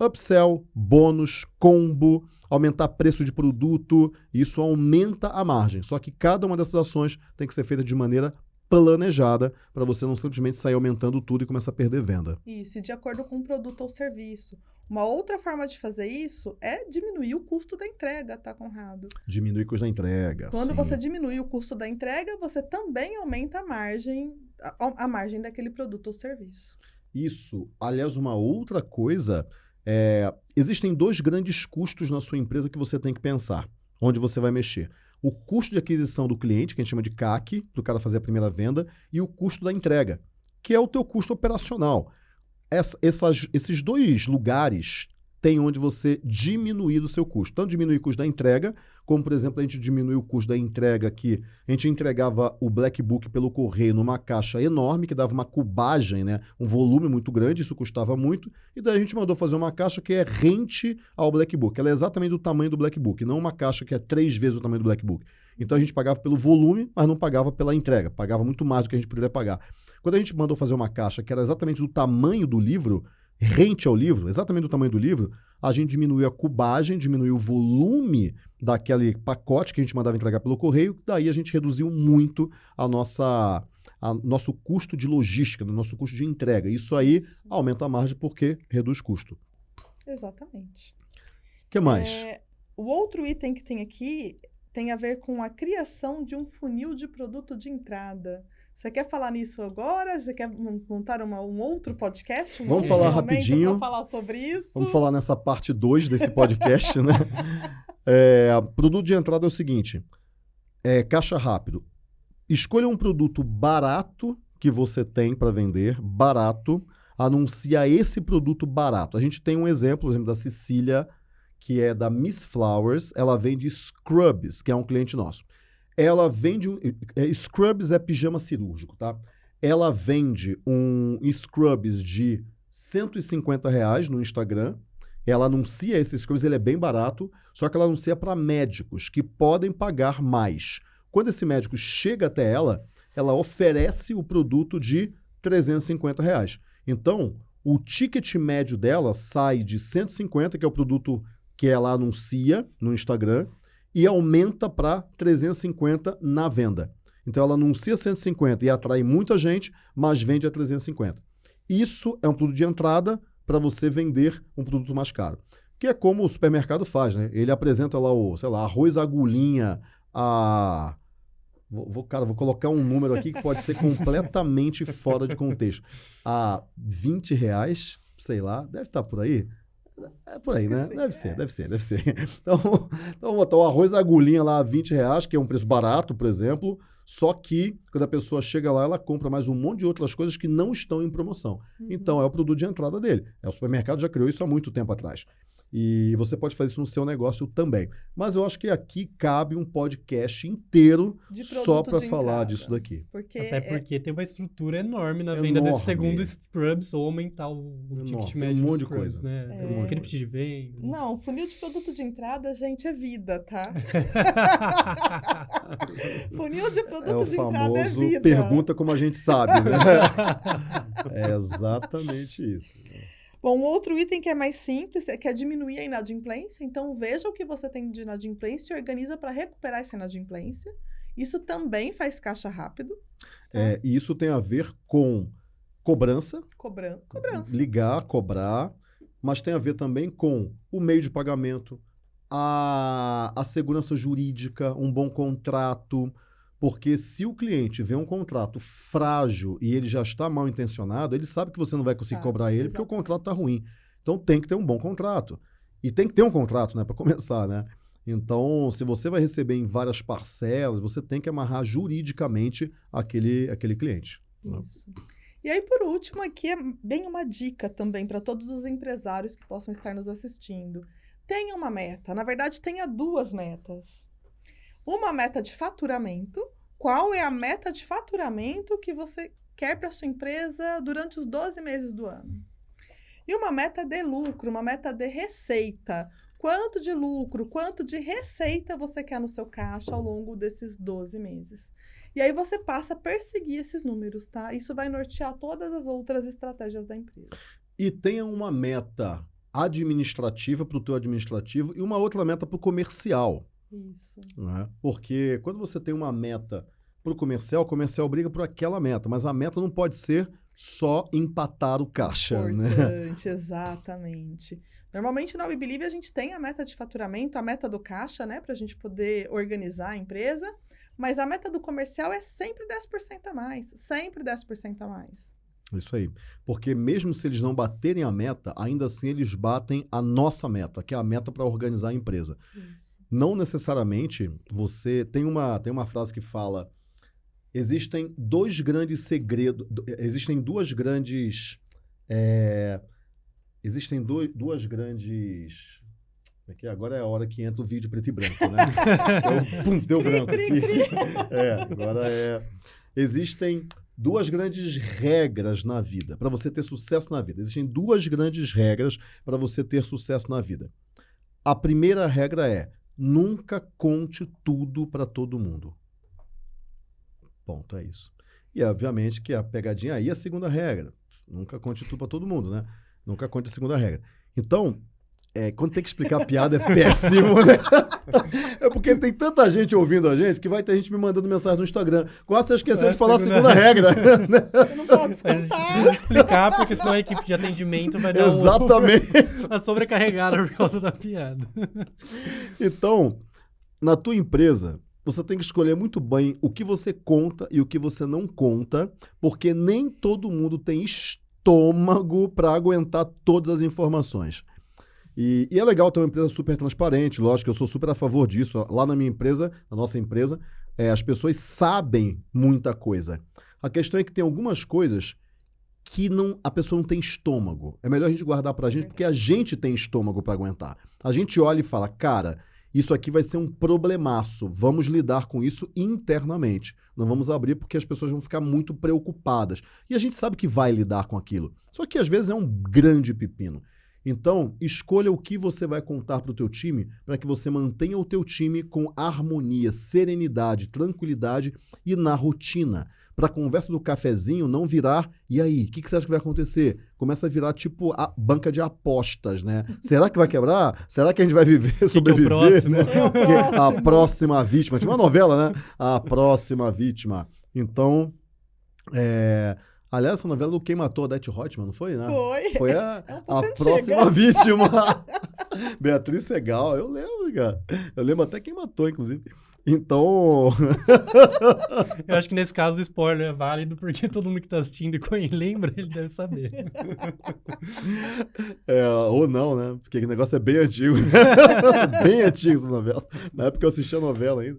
upsell, bônus, combo, aumentar preço de produto, isso aumenta a margem. Só que cada uma dessas ações tem que ser feita de maneira planejada para você não simplesmente sair aumentando tudo e começar a perder venda. Isso, e de acordo com o produto ou serviço. Uma outra forma de fazer isso é diminuir o custo da entrega, tá, Conrado? Diminuir o custo da entrega. Quando sim. você diminui o custo da entrega, você também aumenta a margem, a, a margem daquele produto ou serviço. Isso. Aliás, uma outra coisa é, existem dois grandes custos na sua empresa que você tem que pensar, onde você vai mexer. O custo de aquisição do cliente, que a gente chama de CAC, do cara fazer a primeira venda, e o custo da entrega, que é o teu custo operacional. Essa, essas, esses dois lugares tem onde você diminuir o seu custo. Tanto diminuir o custo da entrega, como, por exemplo, a gente diminuiu o custo da entrega que a gente entregava o Black Book pelo correio numa caixa enorme, que dava uma cubagem, né? um volume muito grande, isso custava muito, e daí a gente mandou fazer uma caixa que é rente ao Black Book. Ela é exatamente do tamanho do Black Book, não uma caixa que é três vezes o tamanho do Black Book. Então a gente pagava pelo volume, mas não pagava pela entrega, pagava muito mais do que a gente poderia pagar. Quando a gente mandou fazer uma caixa que era exatamente do tamanho do livro, rente ao livro, exatamente do tamanho do livro, a gente diminuiu a cubagem, diminuiu o volume daquele pacote que a gente mandava entregar pelo correio, daí a gente reduziu muito a nossa a nosso custo de logística, no nosso custo de entrega. Isso aí aumenta a margem porque reduz custo. Exatamente. O que mais? É, o outro item que tem aqui tem a ver com a criação de um funil de produto de entrada. Você quer falar nisso agora? Você quer montar uma, um outro podcast? Um Vamos falar rapidinho. falar sobre isso? Vamos falar nessa parte 2 desse podcast, né? É, produto de entrada é o seguinte: é, caixa rápido. Escolha um produto barato que você tem para vender, barato, anuncia esse produto barato. A gente tem um exemplo, por exemplo, da Cecília, que é da Miss Flowers, ela vende scrubs, que é um cliente nosso. Ela vende. Um, é, scrubs é pijama cirúrgico, tá? Ela vende um scrubs de 150 reais no Instagram. Ela anuncia esses scrubs, ele é bem barato, só que ela anuncia para médicos que podem pagar mais. Quando esse médico chega até ela, ela oferece o produto de 350 reais. Então, o ticket médio dela sai de 150, que é o produto que ela anuncia no Instagram, e aumenta para 350 na venda. Então ela anuncia 150 e atrai muita gente, mas vende a 350. Isso é um produto de entrada para você vender um produto mais caro. Que é como o supermercado faz, né? Ele apresenta lá o, sei lá, arroz agulhinha a Vou, cara, vou colocar um número aqui que pode ser completamente fora de contexto. A 20 reais, sei lá, deve estar tá por aí. É por aí, né? Deve ser, deve ser, deve ser. Então, então botar o arroz agulhinha lá a 20 reais, que é um preço barato, por exemplo. Só que, quando a pessoa chega lá, ela compra mais um monte de outras coisas que não estão em promoção. Uhum. Então, é o produto de entrada dele. É, o supermercado já criou isso há muito tempo atrás. E você pode fazer isso no seu negócio também. Mas eu acho que aqui cabe um podcast inteiro só para falar disso daqui. Porque Até é porque é... tem uma estrutura enorme na venda enorme. desse segundo Scrubs ou aumentar o, ticket médio. Um monte de Scrubs, coisa. Né? É... Um script de venda. Não, funil de produto de entrada, gente, é vida, tá? funil de produto é de entrada é vida. Pergunta como a gente sabe, né? é exatamente isso. Bom, um outro item que é mais simples é que é diminuir a inadimplência. Então, veja o que você tem de inadimplência e organiza para recuperar essa inadimplência. Isso também faz caixa rápido. Tá? É, e isso tem a ver com cobrança. Cobran cobrança. Ligar, cobrar. Mas tem a ver também com o meio de pagamento, a, a segurança jurídica, um bom contrato, porque se o cliente vê um contrato frágil e ele já está mal intencionado, ele sabe que você não vai conseguir sabe, cobrar ele exatamente. porque o contrato está ruim. Então tem que ter um bom contrato. E tem que ter um contrato, né, para começar, né? Então, se você vai receber em várias parcelas, você tem que amarrar juridicamente aquele, aquele cliente. Né? Isso. Né? E aí, por último, aqui é bem uma dica também para todos os empresários que possam estar nos assistindo. Tenha uma meta. Na verdade, tenha duas metas uma meta de faturamento. Qual é a meta de faturamento que você quer para sua empresa durante os 12 meses do ano? E uma meta de lucro, uma meta de receita. Quanto de lucro, quanto de receita você quer no seu caixa ao longo desses 12 meses? E aí você passa a perseguir esses números, tá? Isso vai nortear todas as outras estratégias da empresa. E tenha uma meta administrativa para o teu administrativo e uma outra meta para o comercial. Isso. Né? Porque quando você tem uma meta para o comercial, o comercial briga por aquela meta, mas a meta não pode ser só empatar o caixa. Né? Importante, né? exatamente. Normalmente na WeBelieve a gente tem a meta de faturamento, a meta do caixa, né? Para a gente poder organizar a empresa. Mas a meta do comercial é sempre 10% a mais. Sempre 10% a mais. Isso aí. Porque mesmo se eles não baterem a meta, ainda assim eles batem a nossa meta, que é a meta para organizar a empresa. Isso não necessariamente você tem uma tem uma frase que fala existem dois grandes segredos existem duas grandes é, existem duas grandes é que agora é a hora que entra o vídeo preto e branco, né? então, pum, deu branco aqui. É, agora é. Existem duas grandes regras na vida para você ter sucesso na vida. Existem duas grandes regras para você ter sucesso na vida. A primeira regra é Nunca conte tudo para todo mundo. Ponto, é isso. E, obviamente, que a pegadinha aí é a segunda regra. Nunca conte tudo para todo mundo, né? Nunca conte a segunda regra. Então, é, quando tem que explicar a piada é péssimo, né? É porque tem tanta gente ouvindo a gente que vai ter gente me mandando mensagem no Instagram. Quase você esqueceu é de falar a segunda regra. Né? Eu não posso explicar, porque senão a equipe de atendimento vai dar Exatamente. Um, uma sobrecarregada por causa da piada. Então, na tua empresa, você tem que escolher muito bem o que você conta e o que você não conta, porque nem todo mundo tem estômago para aguentar todas as informações. E, e, é legal ter uma empresa super transparente, lógico, eu sou super a favor disso. Lá na minha empresa, na nossa empresa, é, as pessoas sabem muita coisa. A questão é que tem algumas coisas que não, a pessoa não tem estômago. É melhor a gente guardar para a gente, porque a gente tem estômago para aguentar. A gente olha e fala, cara, isso aqui vai ser um problemaço. Vamos lidar com isso internamente. Não vamos abrir porque as pessoas vão ficar muito preocupadas. E a gente sabe que vai lidar com aquilo. Só que às vezes é um grande pepino. Então, escolha o que você vai contar para o teu time para que você mantenha o teu time com harmonia, serenidade, tranquilidade e na rotina. Para a conversa do cafezinho não virar, e aí, o que, que, você acha que vai acontecer? Começa a virar tipo a banca de apostas, né? Será que vai quebrar? Será que a gente vai viver, sobreviver? né? É a próxima vítima. Tinha uma novela, né? A próxima vítima. Então, é, Aliás, essa novela do Quem Matou a Odete Hotman, não foi, né? Foi. Foi a, é um a próxima vítima. Beatriz Segal, eu lembro, cara. Eu lembro até quem matou, inclusive. Então. eu acho que nesse caso o spoiler é válido, porque todo mundo que tá assistindo e lembra, ele deve saber. É, ou não, né? Porque o negócio é bem antigo. bem antigo essa novela. Na época eu assistia a novela ainda.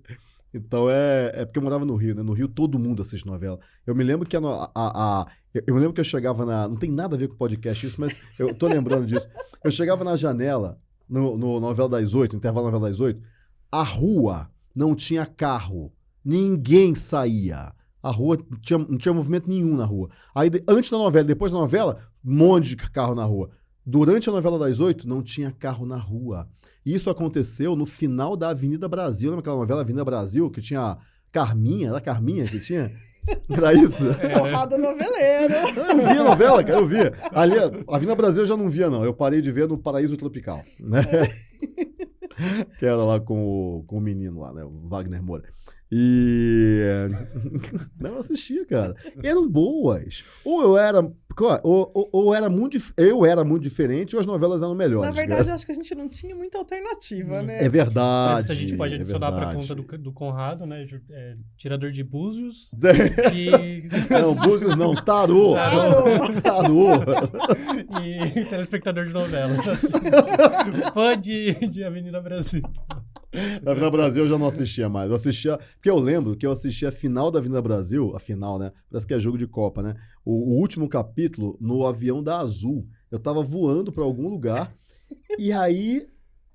Então é, é porque eu morava no Rio, né? No Rio todo mundo assiste novela. Eu me lembro que a, a, a, eu me lembro que eu chegava na. Não tem nada a ver com podcast isso, mas eu tô lembrando disso. Eu chegava na janela, no, no novela das oito, intervalo novela das oito, a rua não tinha carro. Ninguém saía. A rua tinha, não tinha movimento nenhum na rua. Aí, antes da novela, depois da novela, um monte de carro na rua. Durante a novela das oito, não tinha carro na rua. Isso aconteceu no final da Avenida Brasil. Lembra aquela novela Avenida Brasil, que tinha Carminha? Era Carminha que tinha? Era isso? É. Porrada noveleiro. Eu via a novela, cara, eu via. Ali, a Avenida Brasil eu já não via, não. Eu parei de ver no Paraíso Tropical, né? que era lá com o, com o menino lá, né? O Wagner Moura. E. Não assistia, cara. Eram boas. Ou eu era. Ou, ou, ou, era muito. Eu era muito diferente ou as novelas eram melhores. Na verdade, cara. eu acho que a gente não tinha muita alternativa, né? É verdade. a gente pode é adicionar é para conta do, do Conrado, né? É, tirador de búzios. e... Não, búzios não, tarô. Tarô. tarô. e telespectador de novelas. Assim. Fã de, de Avenida Brasil. Na Avenida Brasil eu já não assistia mais. Eu assistia. Porque eu lembro que eu assistia a final da Avenida Brasil, a final, né? Parece que é jogo de Copa, né? O, o último capítulo no avião da Azul. Eu tava voando para algum lugar e aí,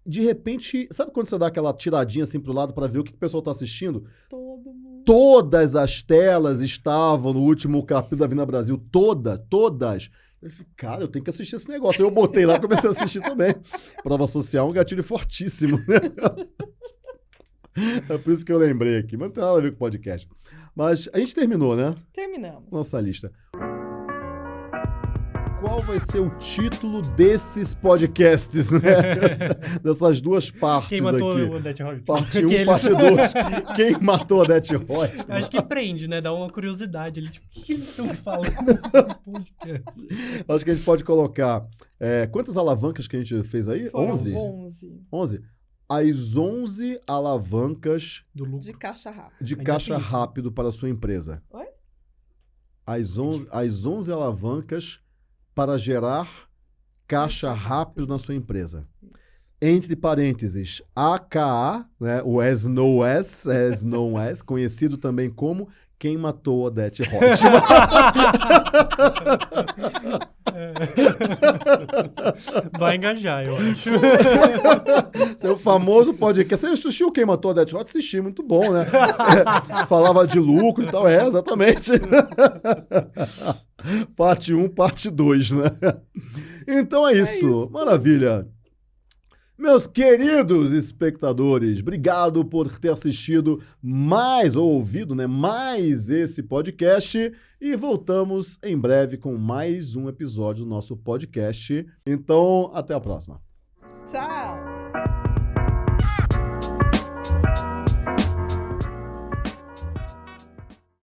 de repente, sabe quando você dá aquela tiradinha assim pro lado para ver o que, que o pessoal tá assistindo? Todo mundo. Todas as telas estavam no último capítulo da Avenida Brasil. Todas, todas. Eu falei, cara, eu tenho que assistir esse negócio. Eu botei lá e comecei a assistir também. Prova social é um gatilho fortíssimo. Né? É por isso que eu lembrei aqui. Mas não tem nada a ver com o podcast. Mas a gente terminou, né? Terminamos. Nossa lista qual vai ser o título desses podcasts, né? Dessas duas partes Quem matou aqui. o Odete Roy? Parte 1, um, parte 2. Quem matou o Odete Roy? Acho que prende, né? Dá uma curiosidade ali. Tipo, o que eles estão falando nesse podcast? Acho que a gente pode colocar... É, quantas alavancas que a gente fez aí? Foram 11? 11. 11? As 11 alavancas... De caixa rápido. De caixa rápido para a sua empresa. Oi? As 11, as 11 alavancas para gerar caixa rápido na sua empresa. Entre parênteses, AKA, né, o as no as, as no as, conhecido também como quem matou Odete Reutemann. Vai engajar, eu acho. É o famoso podcast. Você assistiu Quem Matou Odete Roth? Assisti, muito bom, né? É, falava de lucro e tal. É, exatamente. parte 1, um, parte 2, né? Então é isso. É isso. Maravilha. Meus queridos espectadores, obrigado por ter assistido mais ou ouvido, né, mais esse podcast e voltamos em breve com mais um episódio do nosso podcast. Então, até a próxima. Tchau.